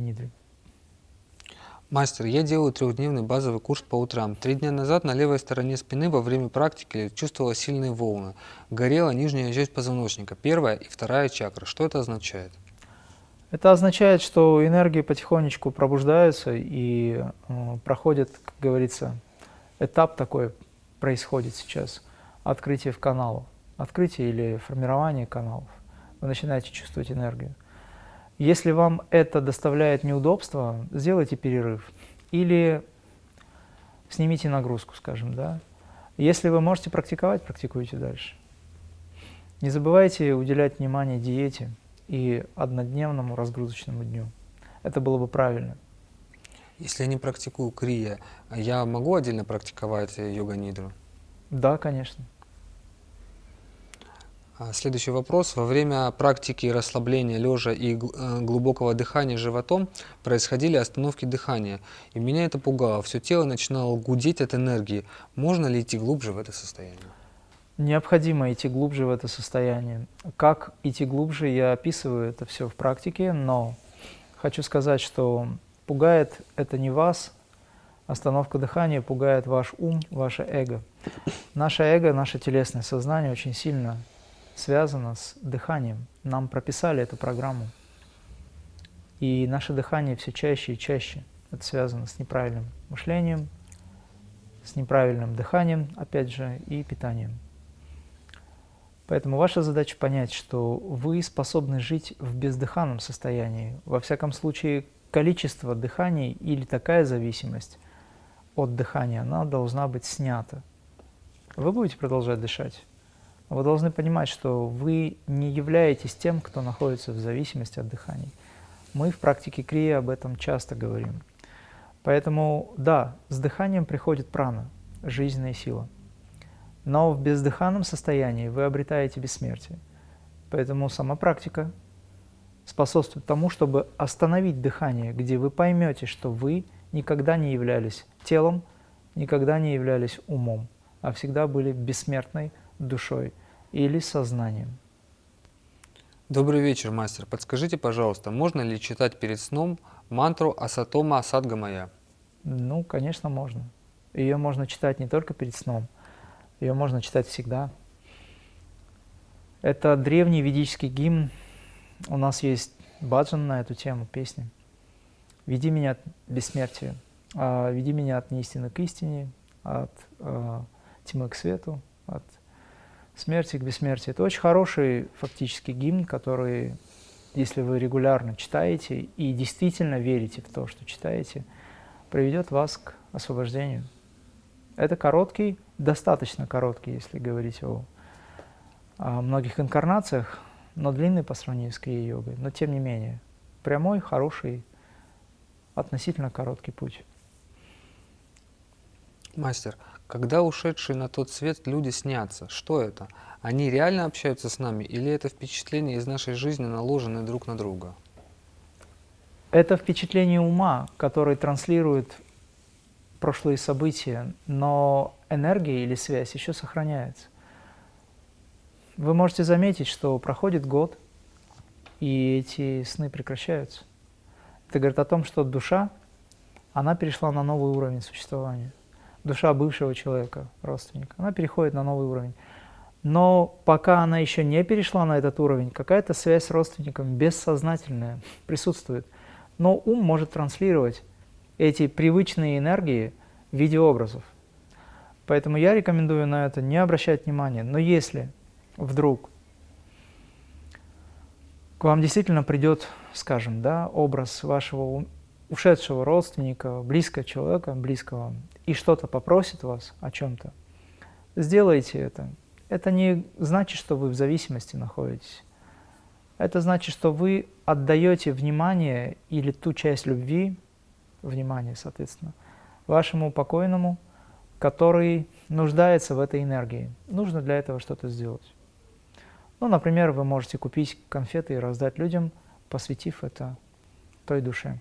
Мастер, я делаю трехдневный базовый курс по утрам. Три дня назад на левой стороне спины во время практики чувствовала сильные волны. Горела нижняя часть позвоночника, первая и вторая чакра. Что это означает? Это означает, что энергии потихонечку пробуждаются и э, проходит, как говорится, этап такой происходит сейчас, открытие в каналу, открытие или формирование каналов. Вы начинаете чувствовать энергию. Если вам это доставляет неудобства, сделайте перерыв или снимите нагрузку, скажем, да. Если вы можете практиковать, практикуйте дальше. Не забывайте уделять внимание диете, и однодневному разгрузочному дню. Это было бы правильно. Если я не практикую крия, я могу отдельно практиковать йога-нидру? Да, конечно. А, следующий вопрос. Во время практики расслабления лежа и э, глубокого дыхания животом происходили остановки дыхания. И меня это пугало. Все тело начинало гудеть от энергии. Можно ли идти глубже в это состояние? Необходимо идти глубже в это состояние. Как идти глубже, я описываю это все в практике, но хочу сказать, что пугает это не вас, остановка дыхания пугает ваш ум, ваше эго. Наше эго, наше телесное сознание очень сильно связано с дыханием. Нам прописали эту программу. И наше дыхание все чаще и чаще. Это связано с неправильным мышлением, с неправильным дыханием, опять же, и питанием. Поэтому ваша задача понять, что вы способны жить в бездыханном состоянии. Во всяком случае, количество дыханий или такая зависимость от дыхания, она должна быть снята. Вы будете продолжать дышать. Вы должны понимать, что вы не являетесь тем, кто находится в зависимости от дыхания. Мы в практике крия об этом часто говорим. Поэтому, да, с дыханием приходит прана, жизненная сила. Но в бездыханном состоянии вы обретаете бессмертие. Поэтому сама практика способствует тому, чтобы остановить дыхание, где вы поймете, что вы никогда не являлись телом, никогда не являлись умом, а всегда были бессмертной душой или сознанием. Добрый вечер, мастер. Подскажите, пожалуйста, можно ли читать перед сном мантру Асатома Асадгамая? Ну, конечно, можно. Ее можно читать не только перед сном – ее можно читать всегда. Это древний ведический гимн. У нас есть баджан на эту тему, песни. «Веди меня от бессмертия, а, веди меня от неистины к истине, от а, тьмы к свету, от смерти к бессмертию». Это очень хороший фактически гимн, который, если вы регулярно читаете и действительно верите в то, что читаете, приведет вас к освобождению. Это короткий, достаточно короткий, если говорить о, о многих инкарнациях, но длинный по сравнению с крия-йогой. Но тем не менее, прямой, хороший, относительно короткий путь. Мастер, когда ушедшие на тот свет люди снятся, что это? Они реально общаются с нами или это впечатление из нашей жизни, наложенное друг на друга? Это впечатление ума, который транслирует прошлые события, но энергия или связь еще сохраняется. Вы можете заметить, что проходит год, и эти сны прекращаются. Это говорит о том, что душа, она перешла на новый уровень существования. Душа бывшего человека, родственника, она переходит на новый уровень. Но пока она еще не перешла на этот уровень, какая-то связь с родственником бессознательная присутствует. Но ум может транслировать эти привычные энергии в виде образов. Поэтому я рекомендую на это не обращать внимания. Но если вдруг к вам действительно придет, скажем, да, образ вашего ушедшего родственника, близкого человека, близкого, и что-то попросит вас о чем-то, сделайте это. Это не значит, что вы в зависимости находитесь. Это значит, что вы отдаете внимание или ту часть любви, внимание, соответственно, вашему покойному, который нуждается в этой энергии. Нужно для этого что-то сделать. Ну, например, вы можете купить конфеты и раздать людям, посвятив это той душе.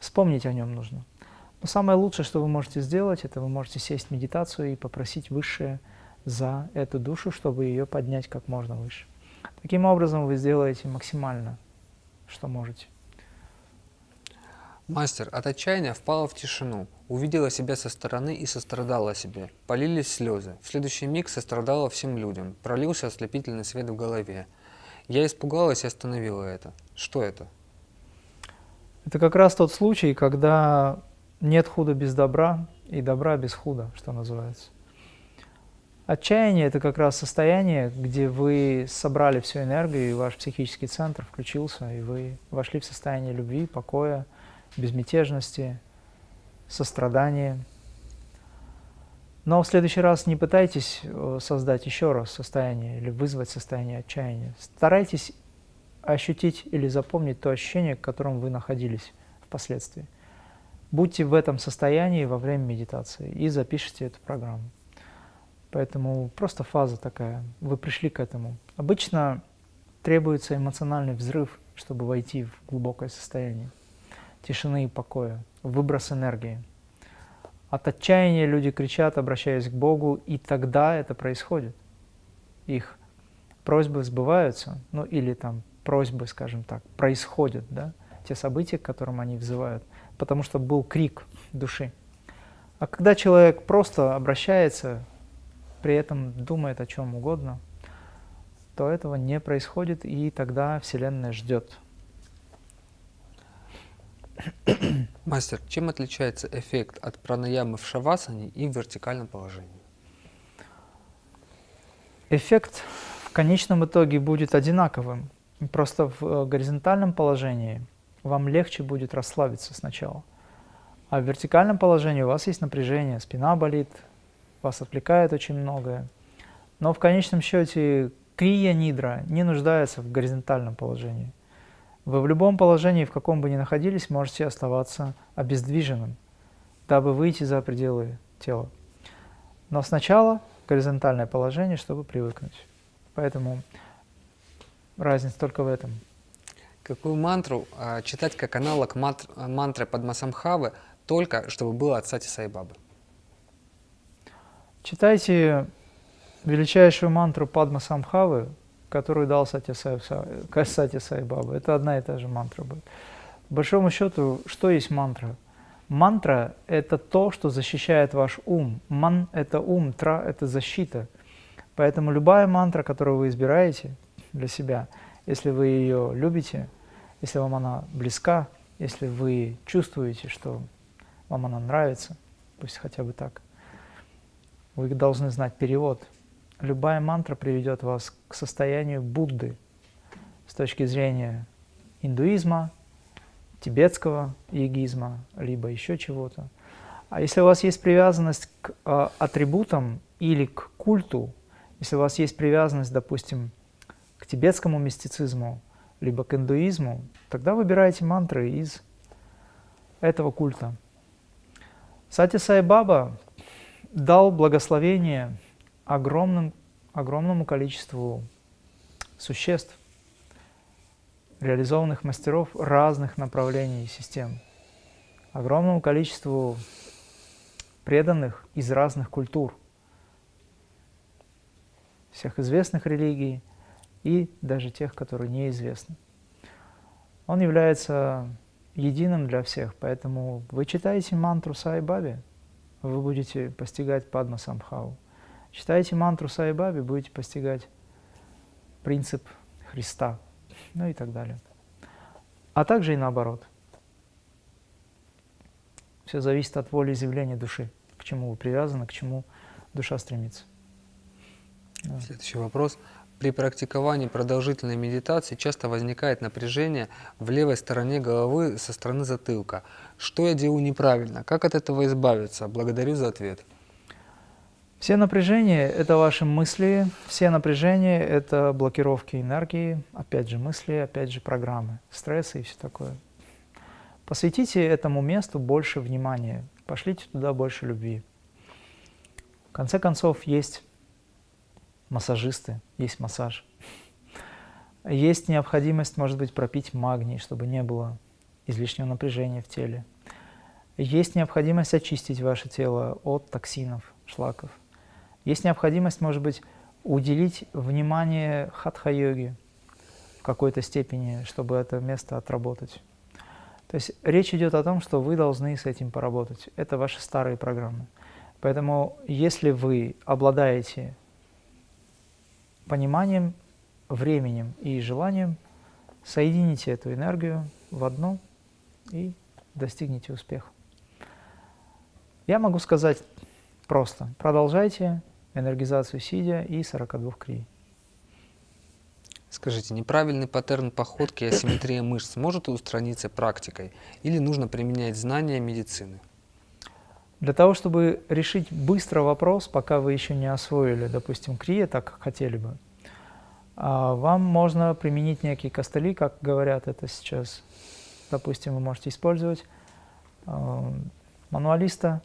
Вспомнить о нем нужно. Но самое лучшее, что вы можете сделать, это вы можете сесть в медитацию и попросить Высшее за эту душу, чтобы ее поднять как можно выше. Таким образом вы сделаете максимально, что можете. Мастер от отчаяния впала в тишину, увидела себя со стороны и сострадала себе. Полились слезы. В следующий миг сострадала всем людям. Пролился ослепительный свет в голове. Я испугалась и остановила это. Что это? Это как раз тот случай, когда нет худа без добра и добра без худа, что называется. Отчаяние – это как раз состояние, где вы собрали всю энергию, и ваш психический центр включился, и вы вошли в состояние любви, покоя, безмятежности, сострадания. Но в следующий раз не пытайтесь э, создать еще раз состояние или вызвать состояние отчаяния. Старайтесь ощутить или запомнить то ощущение, в котором вы находились впоследствии. Будьте в этом состоянии во время медитации и запишите эту программу. Поэтому просто фаза такая, вы пришли к этому. Обычно требуется эмоциональный взрыв, чтобы войти в глубокое состояние тишины и покоя, выброс энергии. От отчаяния люди кричат, обращаясь к Богу, и тогда это происходит. Их просьбы сбываются, ну или там просьбы, скажем так, происходят, да, те события, к которым они взывают, потому что был крик души. А когда человек просто обращается, при этом думает о чем угодно, то этого не происходит, и тогда Вселенная ждет. Мастер, чем отличается эффект от пранаямы в шавасане и в вертикальном положении? Эффект в конечном итоге будет одинаковым. Просто в э, горизонтальном положении вам легче будет расслабиться сначала. А в вертикальном положении у вас есть напряжение, спина болит, вас отвлекает очень многое. Но в конечном счете крия нидра не нуждается в горизонтальном положении. Вы в любом положении, в каком бы ни находились, можете оставаться обездвиженным, дабы выйти за пределы тела. Но сначала горизонтальное положение, чтобы привыкнуть. Поэтому разница только в этом. Какую мантру а, читать как аналог мантр, мантры Падмасамхавы, только чтобы было от Сати Сайбабы? Читайте величайшую мантру Падма Самхавы, которую дал Сати, Сай, Сати Сай. Это одна и та же мантра будет. По большому счету, что есть мантра? Мантра – это то, что защищает ваш ум. Ман – это ум, тра – это защита. Поэтому любая мантра, которую вы избираете для себя, если вы ее любите, если вам она близка, если вы чувствуете, что вам она нравится, пусть хотя бы так, вы должны знать перевод – любая мантра приведет вас к состоянию Будды с точки зрения индуизма, тибетского йогизма, либо еще чего-то. А если у вас есть привязанность к э, атрибутам или к культу, если у вас есть привязанность, допустим, к тибетскому мистицизму, либо к индуизму, тогда выбирайте мантры из этого культа. Сати Сай Баба дал благословение огромным, огромному количеству существ, реализованных мастеров разных направлений и систем, огромному количеству преданных из разных культур, всех известных религий и даже тех, которые неизвестны. Он является единым для всех, поэтому вы читаете мантру Сай Баби, вы будете постигать Падма Самхаву. Читайте мантру Сайбаби, будете постигать принцип Христа, ну и так далее. А также и наоборот. Все зависит от воли изъявления души, к чему вы привязаны, к чему душа стремится. Следующий вопрос. При практиковании продолжительной медитации часто возникает напряжение в левой стороне головы со стороны затылка. Что я делаю неправильно? Как от этого избавиться? Благодарю за ответ. Все напряжения – это ваши мысли, все напряжения – это блокировки энергии, опять же мысли, опять же программы, стрессы и все такое. Посвятите этому месту больше внимания, пошлите туда больше любви. В конце концов, есть массажисты, есть массаж. Есть необходимость, может быть, пропить магний, чтобы не было излишнего напряжения в теле. Есть необходимость очистить ваше тело от токсинов, шлаков. Есть необходимость, может быть, уделить внимание хатха-йоге в какой-то степени, чтобы это место отработать. То есть речь идет о том, что вы должны с этим поработать. Это ваши старые программы. Поэтому если вы обладаете пониманием, временем и желанием, соедините эту энергию в одну и достигните успеха. Я могу сказать просто, продолжайте энергизацию сидя и 42 крий. Скажите, неправильный паттерн походки и асимметрия мышц может устраниться практикой или нужно применять знания медицины? Для того, чтобы решить быстро вопрос, пока вы еще не освоили, допустим, крия, так как хотели бы, а, вам можно применить некие костыли, как говорят это сейчас. Допустим, вы можете использовать а, мануалиста,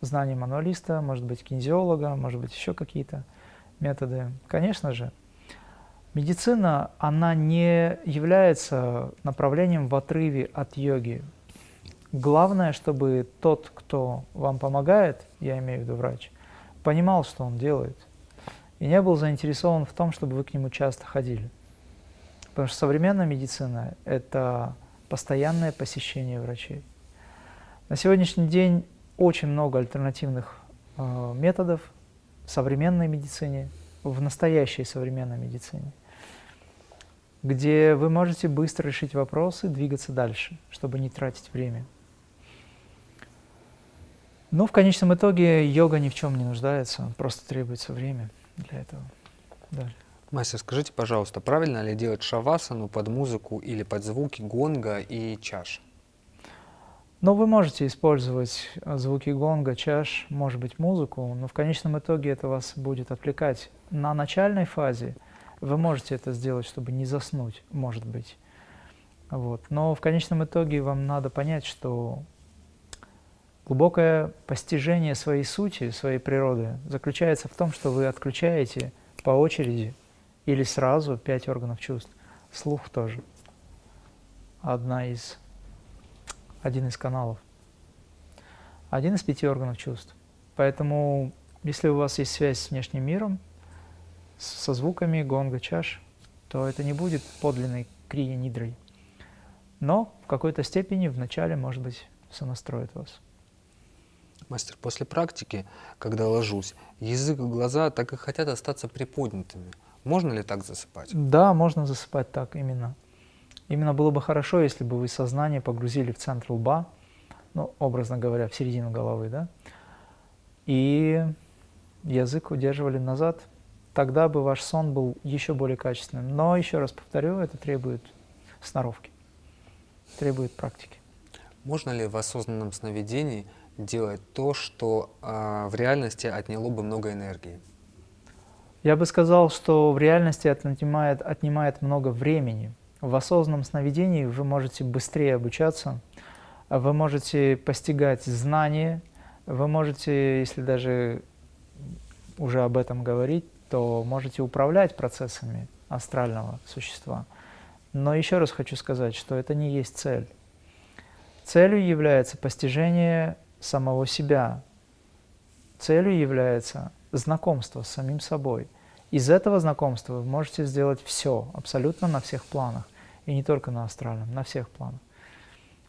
знание мануалиста, может быть, кинезиолога, может быть, еще какие-то методы. Конечно же, медицина, она не является направлением в отрыве от йоги. Главное, чтобы тот, кто вам помогает, я имею в виду врач, понимал, что он делает, и не был заинтересован в том, чтобы вы к нему часто ходили. Потому что современная медицина – это постоянное посещение врачей. На сегодняшний день очень много альтернативных э, методов в современной медицине, в настоящей современной медицине, где вы можете быстро решить вопросы, двигаться дальше, чтобы не тратить время. Но в конечном итоге йога ни в чем не нуждается, просто требуется время для этого. Да. Мастер, скажите, пожалуйста, правильно ли делать шавасану под музыку или под звуки гонга и чаш? Но вы можете использовать э, звуки гонга, чаш, может быть, музыку, но в конечном итоге это вас будет отвлекать. На начальной фазе вы можете это сделать, чтобы не заснуть, может быть. Вот. Но в конечном итоге вам надо понять, что глубокое постижение своей сути, своей природы заключается в том, что вы отключаете по очереди или сразу пять органов чувств. Слух тоже. Одна из один из каналов, один из пяти органов чувств. Поэтому, если у вас есть связь с внешним миром, со звуками гонга, чаш, то это не будет подлинной крия нидрой. Но в какой-то степени вначале, может быть, сонастроит вас. Мастер, после практики, когда ложусь, язык и глаза так и хотят остаться приподнятыми. Можно ли так засыпать? Да, можно засыпать так именно. Именно было бы хорошо, если бы вы сознание погрузили в центр лба, ну, образно говоря, в середину головы, да, и язык удерживали назад, тогда бы ваш сон был еще более качественным. Но, еще раз повторю, это требует сноровки, требует практики. Можно ли в осознанном сновидении делать то, что э, в реальности отняло бы много энергии? Я бы сказал, что в реальности отнимает, отнимает много времени, в осознанном сновидении вы можете быстрее обучаться, вы можете постигать знания, вы можете, если даже уже об этом говорить, то можете управлять процессами астрального существа. Но еще раз хочу сказать, что это не есть цель. Целью является постижение самого себя. Целью является знакомство с самим собой. Из этого знакомства вы можете сделать все, абсолютно на всех планах. И не только на астральном, на всех планах.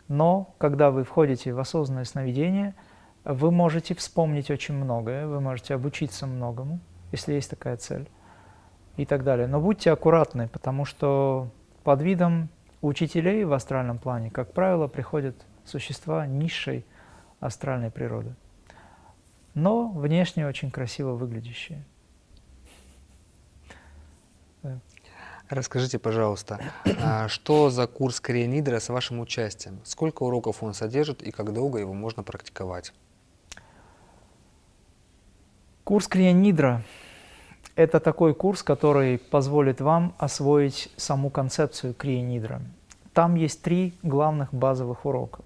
Но когда вы входите в осознанное сновидение, вы можете вспомнить очень многое, вы можете обучиться многому, если есть такая цель, и так далее. Но будьте аккуратны, потому что под видом учителей в астральном плане, как правило, приходят существа низшей астральной природы, но внешне очень красиво выглядящие. Расскажите, пожалуйста, а что за курс Корианидра с вашим участием? Сколько уроков он содержит и как долго его можно практиковать? Курс Крия – это такой курс, который позволит вам освоить саму концепцию Крия Там есть три главных базовых урока.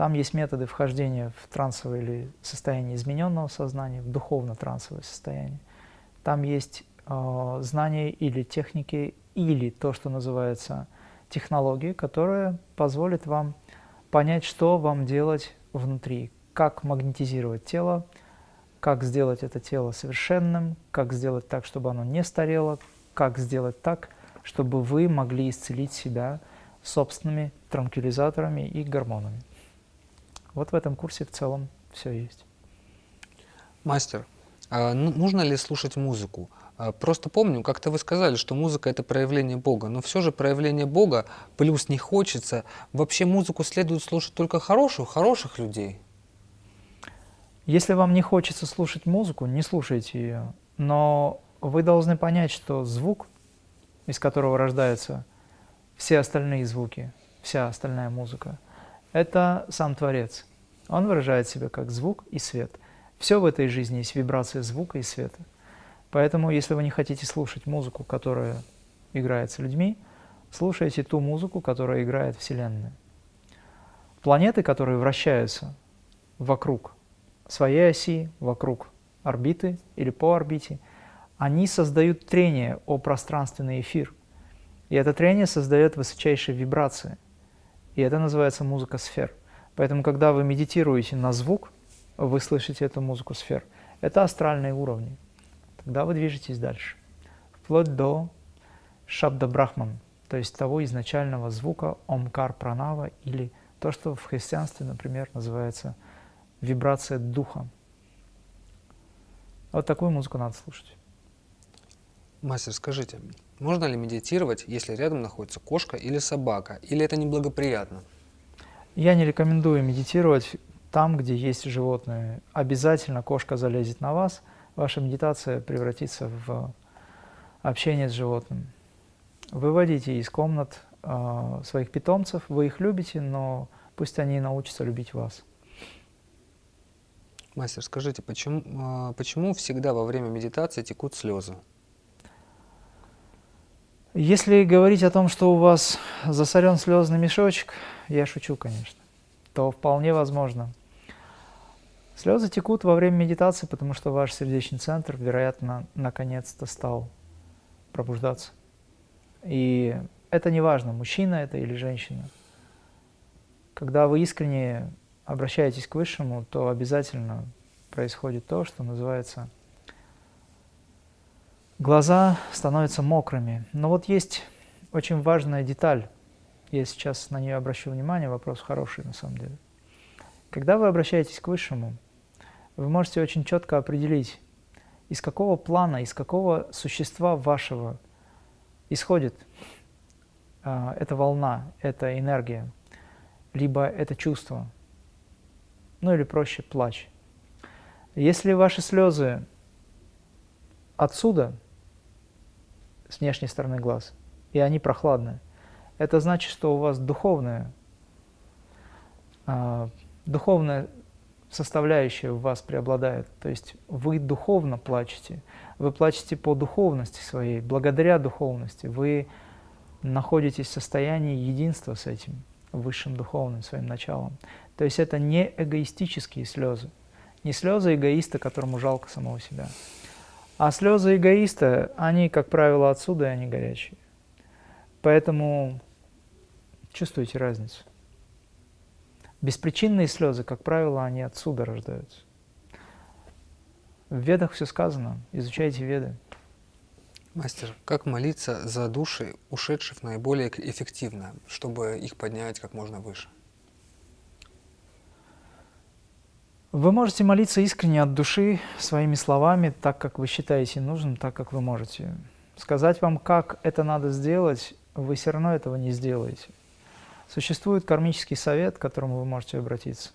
Там есть методы вхождения в трансовое или состояние измененного сознания, в духовно-трансовое состояние. Там есть э, знания или техники, или то, что называется технологии, которые позволят вам понять, что вам делать внутри, как магнетизировать тело, как сделать это тело совершенным, как сделать так, чтобы оно не старело, как сделать так, чтобы вы могли исцелить себя собственными транквилизаторами и гормонами. Вот в этом курсе в целом все есть. Мастер, а ну, нужно ли слушать музыку? А, просто помню, как-то вы сказали, что музыка – это проявление Бога, но все же проявление Бога, плюс не хочется. Вообще музыку следует слушать только хороших, хороших людей. Если вам не хочется слушать музыку, не слушайте ее. Но вы должны понять, что звук, из которого рождаются все остальные звуки, вся остальная музыка, это сам Творец. Он выражает себя как звук и свет. Все в этой жизни есть вибрация звука и света. Поэтому, если вы не хотите слушать музыку, которая играется людьми, слушайте ту музыку, которая играет Вселенная. Планеты, которые вращаются вокруг своей оси, вокруг орбиты или по орбите, они создают трение о пространственный эфир. И это трение создает высочайшие вибрации. И это называется музыка сфер. Поэтому, когда вы медитируете на звук, вы слышите эту музыку сфер. Это астральные уровни. Тогда вы движетесь дальше. Вплоть до шабда брахман, то есть того изначального звука омкар пранава или то, что в христианстве, например, называется вибрация духа. Вот такую музыку надо слушать. Мастер, скажите, можно ли медитировать, если рядом находится кошка или собака, или это неблагоприятно? Я не рекомендую медитировать там, где есть животные. Обязательно кошка залезет на вас, ваша медитация превратится в общение с животным. Выводите из комнат э, своих питомцев, вы их любите, но пусть они научатся любить вас. Мастер, скажите, почему, а, почему всегда во время медитации текут слезы? Если говорить о том, что у вас засорен слезный мешочек, я шучу, конечно, то вполне возможно. Слезы текут во время медитации, потому что ваш сердечный центр, вероятно, наконец-то стал пробуждаться. И это не важно, мужчина это или женщина. Когда вы искренне обращаетесь к Высшему, то обязательно происходит то, что называется глаза становятся мокрыми. Но вот есть очень важная деталь, я сейчас на нее обращу внимание, вопрос хороший на самом деле. Когда вы обращаетесь к Высшему, вы можете очень четко определить, из какого плана, из какого существа вашего исходит э, эта волна, эта энергия, либо это чувство – ну или проще плач. Если ваши слезы отсюда, с внешней стороны глаз, и они прохладные, это значит, что у вас духовная, э, духовная составляющая в вас преобладает. То есть вы духовно плачете, вы плачете по духовности своей, благодаря духовности. Вы находитесь в состоянии единства с этим высшим духовным своим началом. То есть это не эгоистические слезы, не слезы эгоиста, которому жалко самого себя. А слезы эгоиста, они, как правило, отсюда, и они горячие. Поэтому чувствуйте разницу. Беспричинные слезы, как правило, они отсюда рождаются. В ведах все сказано, изучайте веды. Мастер, как молиться за души ушедших наиболее эффективно, чтобы их поднять как можно выше? Вы можете молиться искренне от души, своими словами, так, как вы считаете нужным, так, как вы можете. Сказать вам, как это надо сделать, вы все равно этого не сделаете. Существует кармический совет, к которому вы можете обратиться.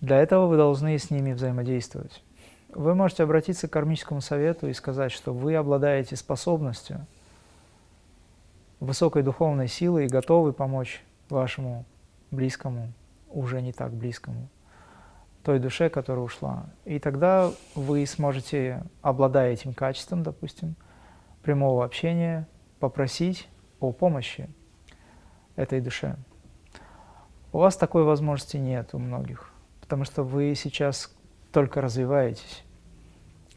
Для этого вы должны с ними взаимодействовать. Вы можете обратиться к кармическому совету и сказать, что вы обладаете способностью, высокой духовной силой и готовы помочь вашему близкому, уже не так близкому той душе, которая ушла. И тогда вы сможете, обладая этим качеством, допустим, прямого общения, попросить о помощи этой душе. У вас такой возможности нет у многих, потому что вы сейчас только развиваетесь.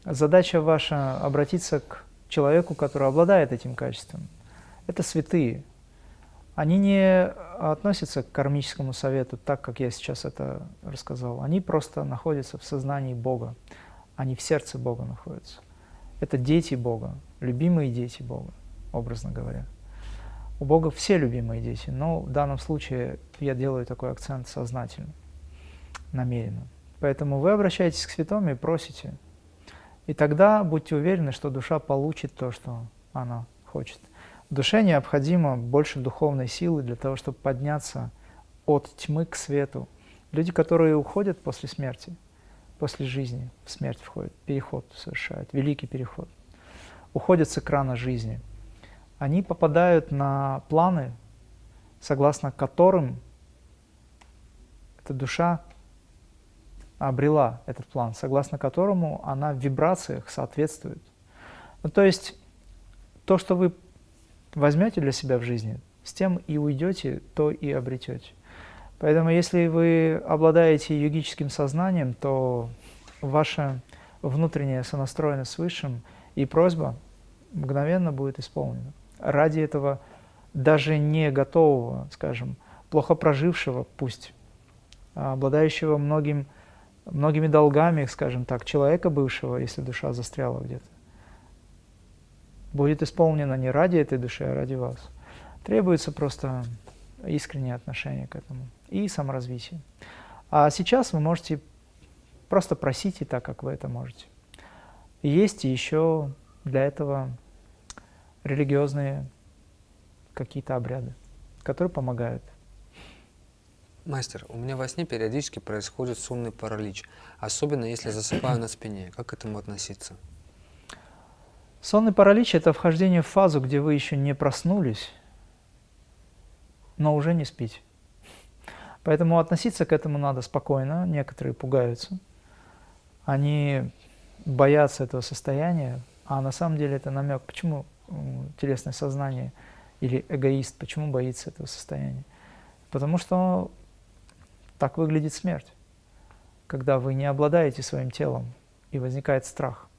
Задача ваша обратиться к человеку, который обладает этим качеством. Это святые. Они не относятся к кармическому совету так, как я сейчас это рассказал. Они просто находятся в сознании Бога. Они в сердце Бога находятся. Это дети Бога, любимые дети Бога, образно говоря. У Бога все любимые дети, но в данном случае я делаю такой акцент сознательно, намеренно. Поэтому вы обращаетесь к святому и просите. И тогда будьте уверены, что душа получит то, что она хочет. Душе необходимо больше духовной силы для того, чтобы подняться от тьмы к свету. Люди, которые уходят после смерти, после жизни, в смерть входят, переход совершают, великий переход, уходят с экрана жизни, они попадают на планы, согласно которым эта душа обрела этот план, согласно которому она в вибрациях соответствует. Ну, то есть то, что вы возьмете для себя в жизни, с тем и уйдете, то и обретете. Поэтому если вы обладаете йогическим сознанием, то ваша внутренняя сонастроенность с Высшим и просьба мгновенно будет исполнена. Ради этого даже не готового, скажем, плохо прожившего, пусть, а обладающего многим, многими долгами, скажем так, человека бывшего, если душа застряла где-то, будет исполнено не ради этой души, а ради вас. Требуется просто искреннее отношение к этому и саморазвитие. А сейчас вы можете просто просите так, как вы это можете. Есть еще для этого религиозные какие-то обряды, которые помогают. Мастер, у меня во сне периодически происходит сонный паралич, особенно если засыпаю на спине. Как к этому относиться? Сонный паралич – это вхождение в фазу, где вы еще не проснулись, но уже не спите. Поэтому относиться к этому надо спокойно. Некоторые пугаются. Они боятся этого состояния, а на самом деле это намек. Почему телесное сознание или эгоист, почему боится этого состояния? Потому что так выглядит смерть, когда вы не обладаете своим телом, и возникает страх –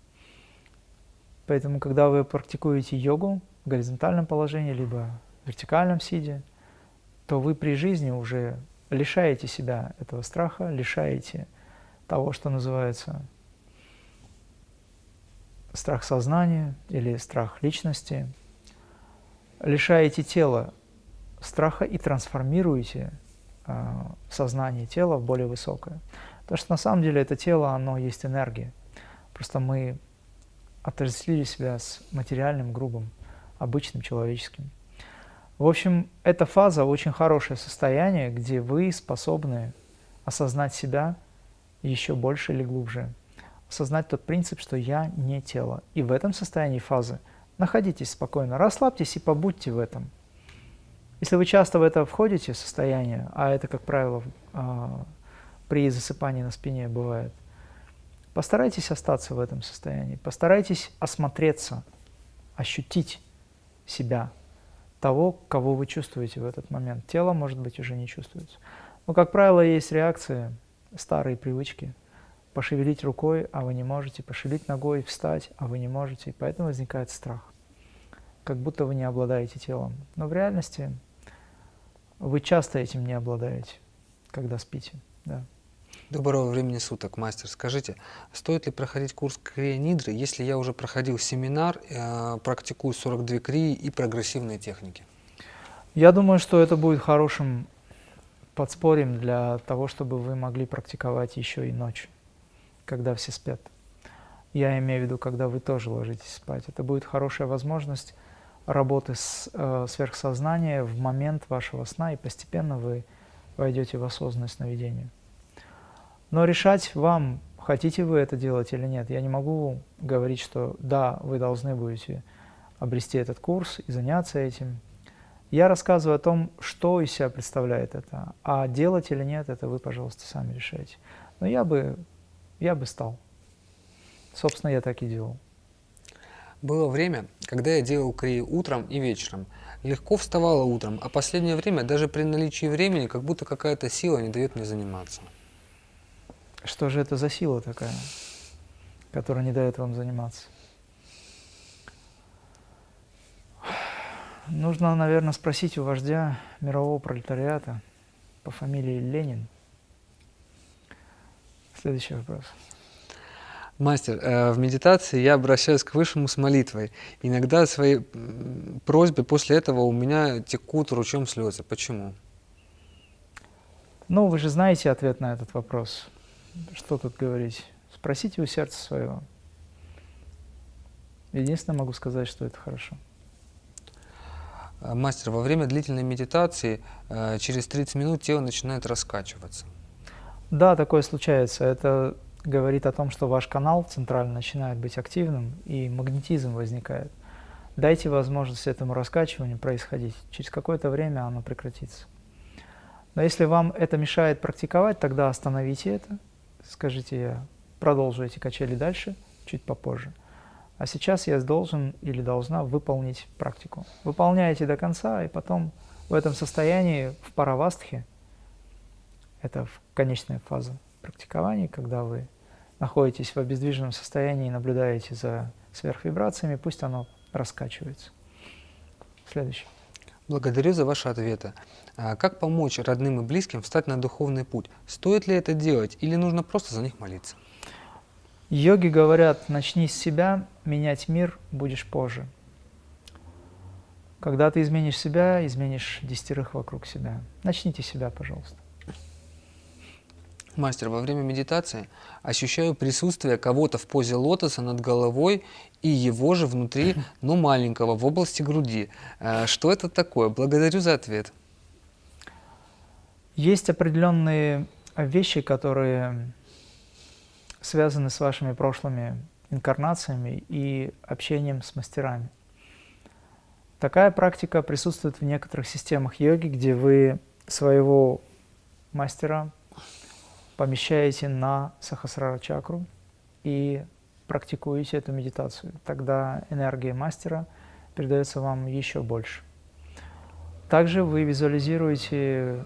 Поэтому, когда вы практикуете йогу в горизонтальном положении, либо в вертикальном сиде, то вы при жизни уже лишаете себя этого страха, лишаете того, что называется страх сознания или страх личности, лишаете тела страха и трансформируете э, сознание тела в более высокое. Потому что на самом деле это тело, оно есть энергия. Просто мы отождествили себя с материальным, грубым, обычным, человеческим. В общем, эта фаза очень хорошее состояние, где вы способны осознать себя еще больше или глубже, осознать тот принцип, что я не тело. И в этом состоянии фазы находитесь спокойно, расслабьтесь и побудьте в этом. Если вы часто в это входите, состояние, а это, как правило, а, при засыпании на спине бывает, Постарайтесь остаться в этом состоянии, постарайтесь осмотреться, ощутить себя, того, кого вы чувствуете в этот момент. Тело, может быть, уже не чувствуется. Но, как правило, есть реакции, старые привычки. Пошевелить рукой, а вы не можете, пошевелить ногой, встать, а вы не можете. И поэтому возникает страх, как будто вы не обладаете телом. Но в реальности вы часто этим не обладаете, когда спите. Да. Доброго времени суток, мастер. Скажите, стоит ли проходить курс крия нидры, если я уже проходил семинар, э, практикую 42 крии и прогрессивные техники? Я думаю, что это будет хорошим подспорьем для того, чтобы вы могли практиковать еще и ночью, когда все спят. Я имею в виду, когда вы тоже ложитесь спать. Это будет хорошая возможность работы с э, сверхсознанием в момент вашего сна, и постепенно вы войдете в осознанное сновидение. Но решать вам, хотите вы это делать или нет. Я не могу говорить, что да, вы должны будете обрести этот курс и заняться этим. Я рассказываю о том, что из себя представляет это, а делать или нет, это вы, пожалуйста, сами решайте. Но я бы, я бы стал. Собственно, я так и делал. Было время, когда я делал крии утром и вечером. Легко вставала утром, а последнее время даже при наличии времени как будто какая-то сила не дает мне заниматься. Что же это за сила такая, которая не дает вам заниматься? Нужно, наверное, спросить у вождя мирового пролетариата по фамилии Ленин. Следующий вопрос. Мастер, э, в медитации я обращаюсь к Высшему с молитвой. Иногда свои просьбы после этого у меня текут ручьем слезы. Почему? Ну, вы же знаете ответ на этот вопрос. Что тут говорить? Спросите у сердца своего. Единственное, могу сказать, что это хорошо. Э, мастер, во время длительной медитации э, через 30 минут тело начинает раскачиваться. Да, такое случается. Это говорит о том, что ваш канал центральный начинает быть активным и магнетизм возникает. Дайте возможность этому раскачиванию происходить. Через какое-то время оно прекратится. Но если вам это мешает практиковать, тогда остановите это. Скажите, я продолжу эти качели дальше, чуть попозже. А сейчас я должен или должна выполнить практику. Выполняете до конца, и потом в этом состоянии, в паравастхе, это конечная фаза практикования, когда вы находитесь в обездвиженном состоянии и наблюдаете за сверхвибрациями, пусть оно раскачивается. Следующий. Благодарю за ваши ответы. А как помочь родным и близким встать на духовный путь? Стоит ли это делать или нужно просто за них молиться? Йоги говорят, начни с себя, менять мир будешь позже. Когда ты изменишь себя, изменишь десятерых вокруг себя. Начните себя, пожалуйста. Мастер, во время медитации ощущаю присутствие кого-то в позе лотоса над головой и его же внутри, но маленького, в области груди. Э, что это такое? Благодарю за ответ. Есть определенные вещи, которые связаны с вашими прошлыми инкарнациями и общением с мастерами. Такая практика присутствует в некоторых системах йоги, где вы своего мастера помещаете на сахасрара чакру и практикуете эту медитацию. Тогда энергия мастера передается вам еще больше. Также вы визуализируете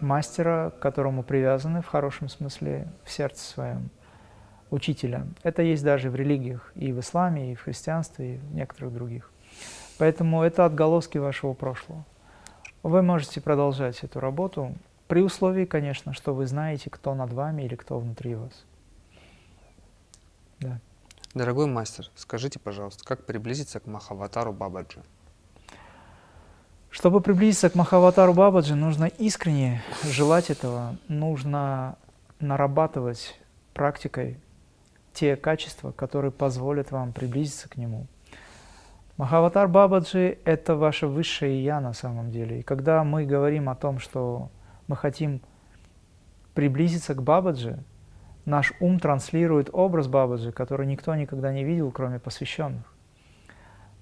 мастера, к которому привязаны в хорошем смысле в сердце своем, учителя. Это есть даже в религиях, и в исламе, и в христианстве, и в некоторых других. Поэтому это отголоски вашего прошлого. Вы можете продолжать эту работу, при условии, конечно, что вы знаете, кто над вами или кто внутри вас. Да. Дорогой мастер, скажите, пожалуйста, как приблизиться к Махаватару Бабаджи? Чтобы приблизиться к Махаватару Бабаджи, нужно искренне желать этого, нужно нарабатывать практикой те качества, которые позволят вам приблизиться к нему. Махаватар Бабаджи – это ваше высшее Я на самом деле. И когда мы говорим о том, что мы хотим приблизиться к Бабаджи, наш ум транслирует образ Бабаджи, который никто никогда не видел, кроме посвященных.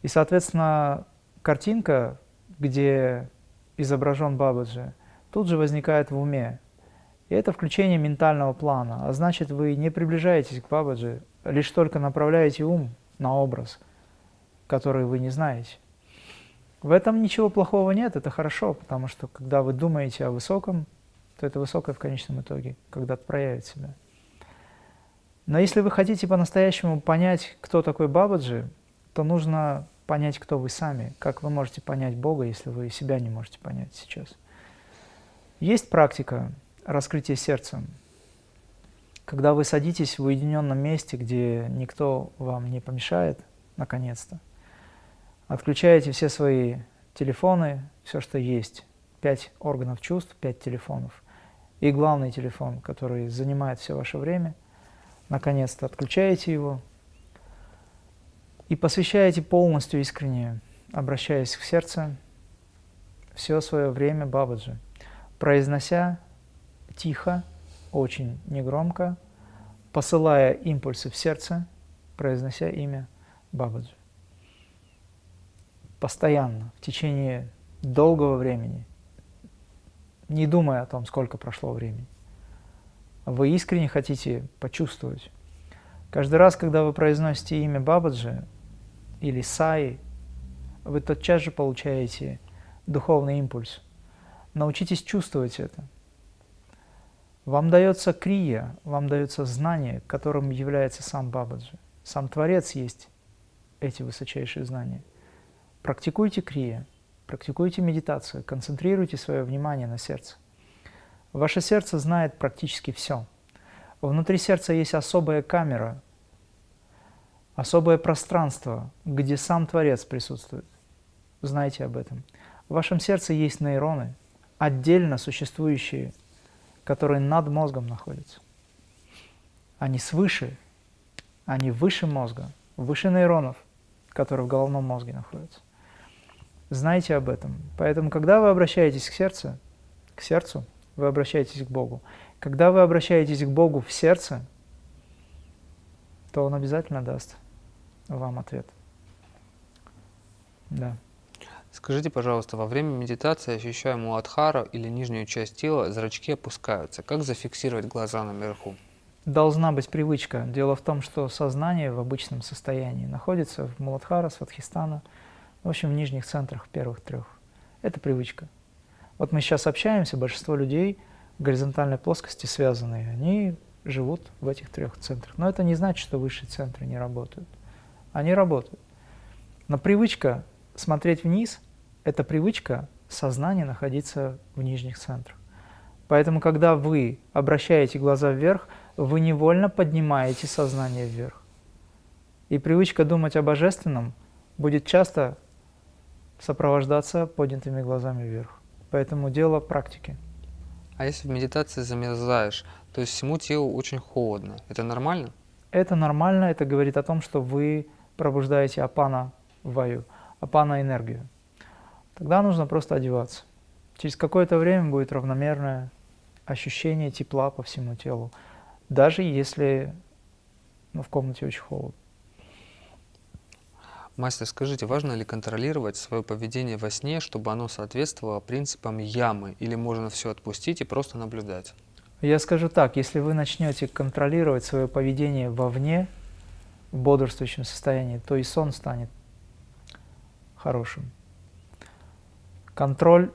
И, соответственно, картинка, где изображен Бабаджи, тут же возникает в уме. И это включение ментального плана. А значит, вы не приближаетесь к Бабаджи, лишь только направляете ум на образ, который вы не знаете. В этом ничего плохого нет, это хорошо, потому что когда вы думаете о высоком, то это высокое в конечном итоге когда-то проявит себя. Но если вы хотите по-настоящему понять, кто такой Бабаджи, то нужно понять, кто вы сами. Как вы можете понять Бога, если вы себя не можете понять сейчас? Есть практика раскрытия сердца. Когда вы садитесь в уединенном месте, где никто вам не помешает, наконец-то, Отключаете все свои телефоны, все, что есть. Пять органов чувств, пять телефонов. И главный телефон, который занимает все ваше время. Наконец-то отключаете его и посвящаете полностью искренне, обращаясь к сердцу, все свое время Бабаджи, произнося тихо, очень негромко, посылая импульсы в сердце, произнося имя Бабаджи постоянно, в течение долгого времени, не думая о том, сколько прошло времени. вы искренне хотите почувствовать. Каждый раз, когда вы произносите имя Бабаджи или Саи, вы тотчас же получаете духовный импульс. Научитесь чувствовать это. Вам дается крия, вам дается знание, которым является сам Бабаджи. Сам Творец есть эти высочайшие знания. Практикуйте крия, практикуйте медитацию, концентрируйте свое внимание на сердце. Ваше сердце знает практически все. Внутри сердца есть особая камера, особое пространство, где сам Творец присутствует. Знайте об этом. В вашем сердце есть нейроны, отдельно существующие, которые над мозгом находятся. Они свыше, они выше мозга, выше нейронов, которые в головном мозге находятся. Знайте об этом. Поэтому, когда вы обращаетесь к сердцу, к сердцу, вы обращаетесь к Богу. Когда вы обращаетесь к Богу в сердце, то Он обязательно даст вам ответ. Да. Скажите, пожалуйста, во время медитации ощущаю муладхару или нижнюю часть тела, зрачки опускаются. Как зафиксировать глаза наверху? Должна быть привычка. Дело в том, что сознание в обычном состоянии находится в Муладхара, Сватхистана, в общем, в нижних центрах первых трех. Это привычка. Вот мы сейчас общаемся, большинство людей в горизонтальной плоскости связанные, они живут в этих трех центрах. Но это не значит, что высшие центры не работают. Они работают. Но привычка смотреть вниз – это привычка сознания находиться в нижних центрах. Поэтому, когда вы обращаете глаза вверх, вы невольно поднимаете сознание вверх. И привычка думать о божественном будет часто сопровождаться поднятыми глазами вверх. Поэтому дело практики. А если в медитации замерзаешь, то есть всему телу очень холодно, это нормально? Это нормально, это говорит о том, что вы пробуждаете апана ваю, апана энергию. Тогда нужно просто одеваться. Через какое-то время будет равномерное ощущение тепла по всему телу, даже если ну, в комнате очень холодно. Мастер, скажите, важно ли контролировать свое поведение во сне, чтобы оно соответствовало принципам ямы, или можно все отпустить и просто наблюдать? Я скажу так, если вы начнете контролировать свое поведение вовне, в бодрствующем состоянии, то и сон станет хорошим. Контроль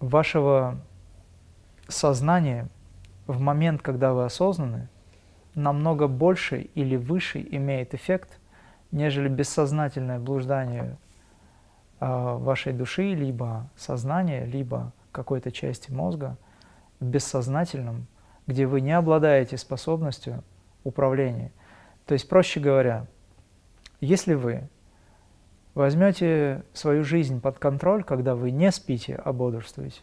вашего сознания в момент, когда вы осознаны, намного больше или выше имеет эффект – нежели бессознательное блуждание э, вашей души, либо сознания, либо какой-то части мозга в бессознательном, где вы не обладаете способностью управления. То есть, проще говоря, если вы возьмете свою жизнь под контроль, когда вы не спите, а бодрствуете,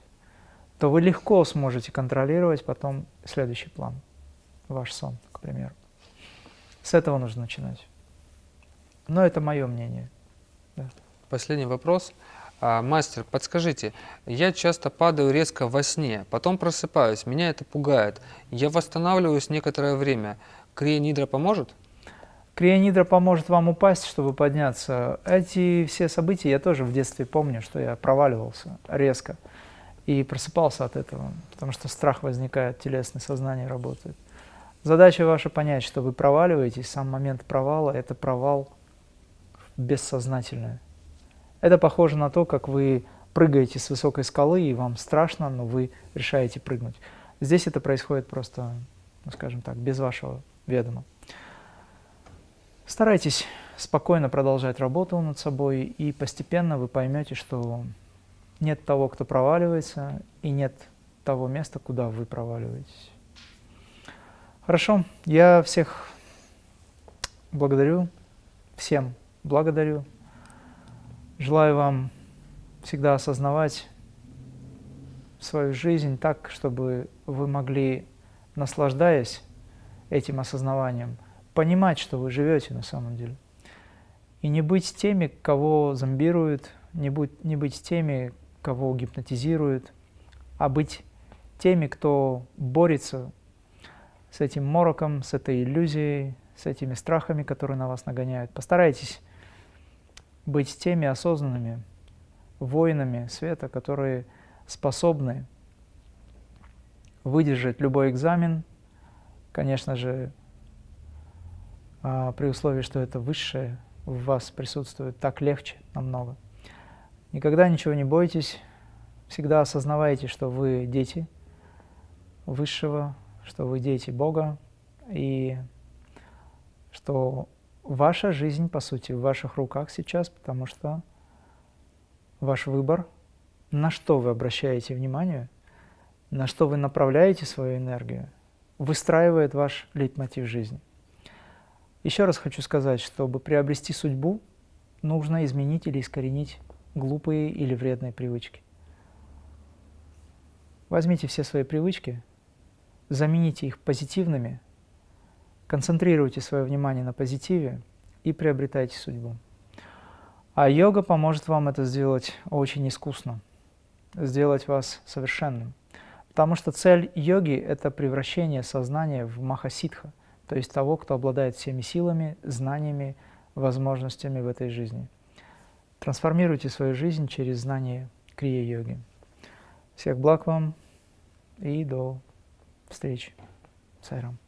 то вы легко сможете контролировать потом следующий план, ваш сон, к примеру. С этого нужно начинать. Но это мое мнение. Да. Последний вопрос. А, мастер, подскажите, я часто падаю резко во сне, потом просыпаюсь, меня это пугает. Я восстанавливаюсь некоторое время. Крия поможет? Крия поможет вам упасть, чтобы подняться. Эти все события я тоже в детстве помню, что я проваливался резко и просыпался от этого, потому что страх возникает, телесное сознание работает. Задача ваша понять, что вы проваливаетесь, сам момент провала – это провал бессознательное. Это похоже на то, как вы прыгаете с высокой скалы, и вам страшно, но вы решаете прыгнуть. Здесь это происходит просто, ну, скажем так, без вашего ведома. Старайтесь спокойно продолжать работу над собой, и постепенно вы поймете, что нет того, кто проваливается, и нет того места, куда вы проваливаетесь. Хорошо, я всех благодарю, всем благодарю. Желаю вам всегда осознавать свою жизнь так, чтобы вы могли, наслаждаясь этим осознаванием, понимать, что вы живете на самом деле. И не быть теми, кого зомбируют, не быть, не быть теми, кого гипнотизируют, а быть теми, кто борется с этим мороком, с этой иллюзией, с этими страхами, которые на вас нагоняют. Постарайтесь быть теми осознанными воинами света, которые способны выдержать любой экзамен, Конечно же, а, при условии, что это высшее в вас присутствует, так легче намного. Никогда ничего не бойтесь, всегда осознавайте, что вы дети Высшего, что вы дети Бога, и что ваша жизнь, по сути, в ваших руках сейчас, потому что ваш выбор, на что вы обращаете внимание, на что вы направляете свою энергию, выстраивает ваш лейтмотив жизни. Еще раз хочу сказать, чтобы приобрести судьбу, нужно изменить или искоренить глупые или вредные привычки. Возьмите все свои привычки, замените их позитивными, концентрируйте свое внимание на позитиве и приобретайте судьбу. А йога поможет вам это сделать очень искусно, сделать вас совершенным. Потому что цель йоги – это превращение сознания в махасидха, то есть того, кто обладает всеми силами, знаниями, возможностями в этой жизни. Трансформируйте свою жизнь через знание крия-йоги. Всех благ вам и до встречи. Сайрам.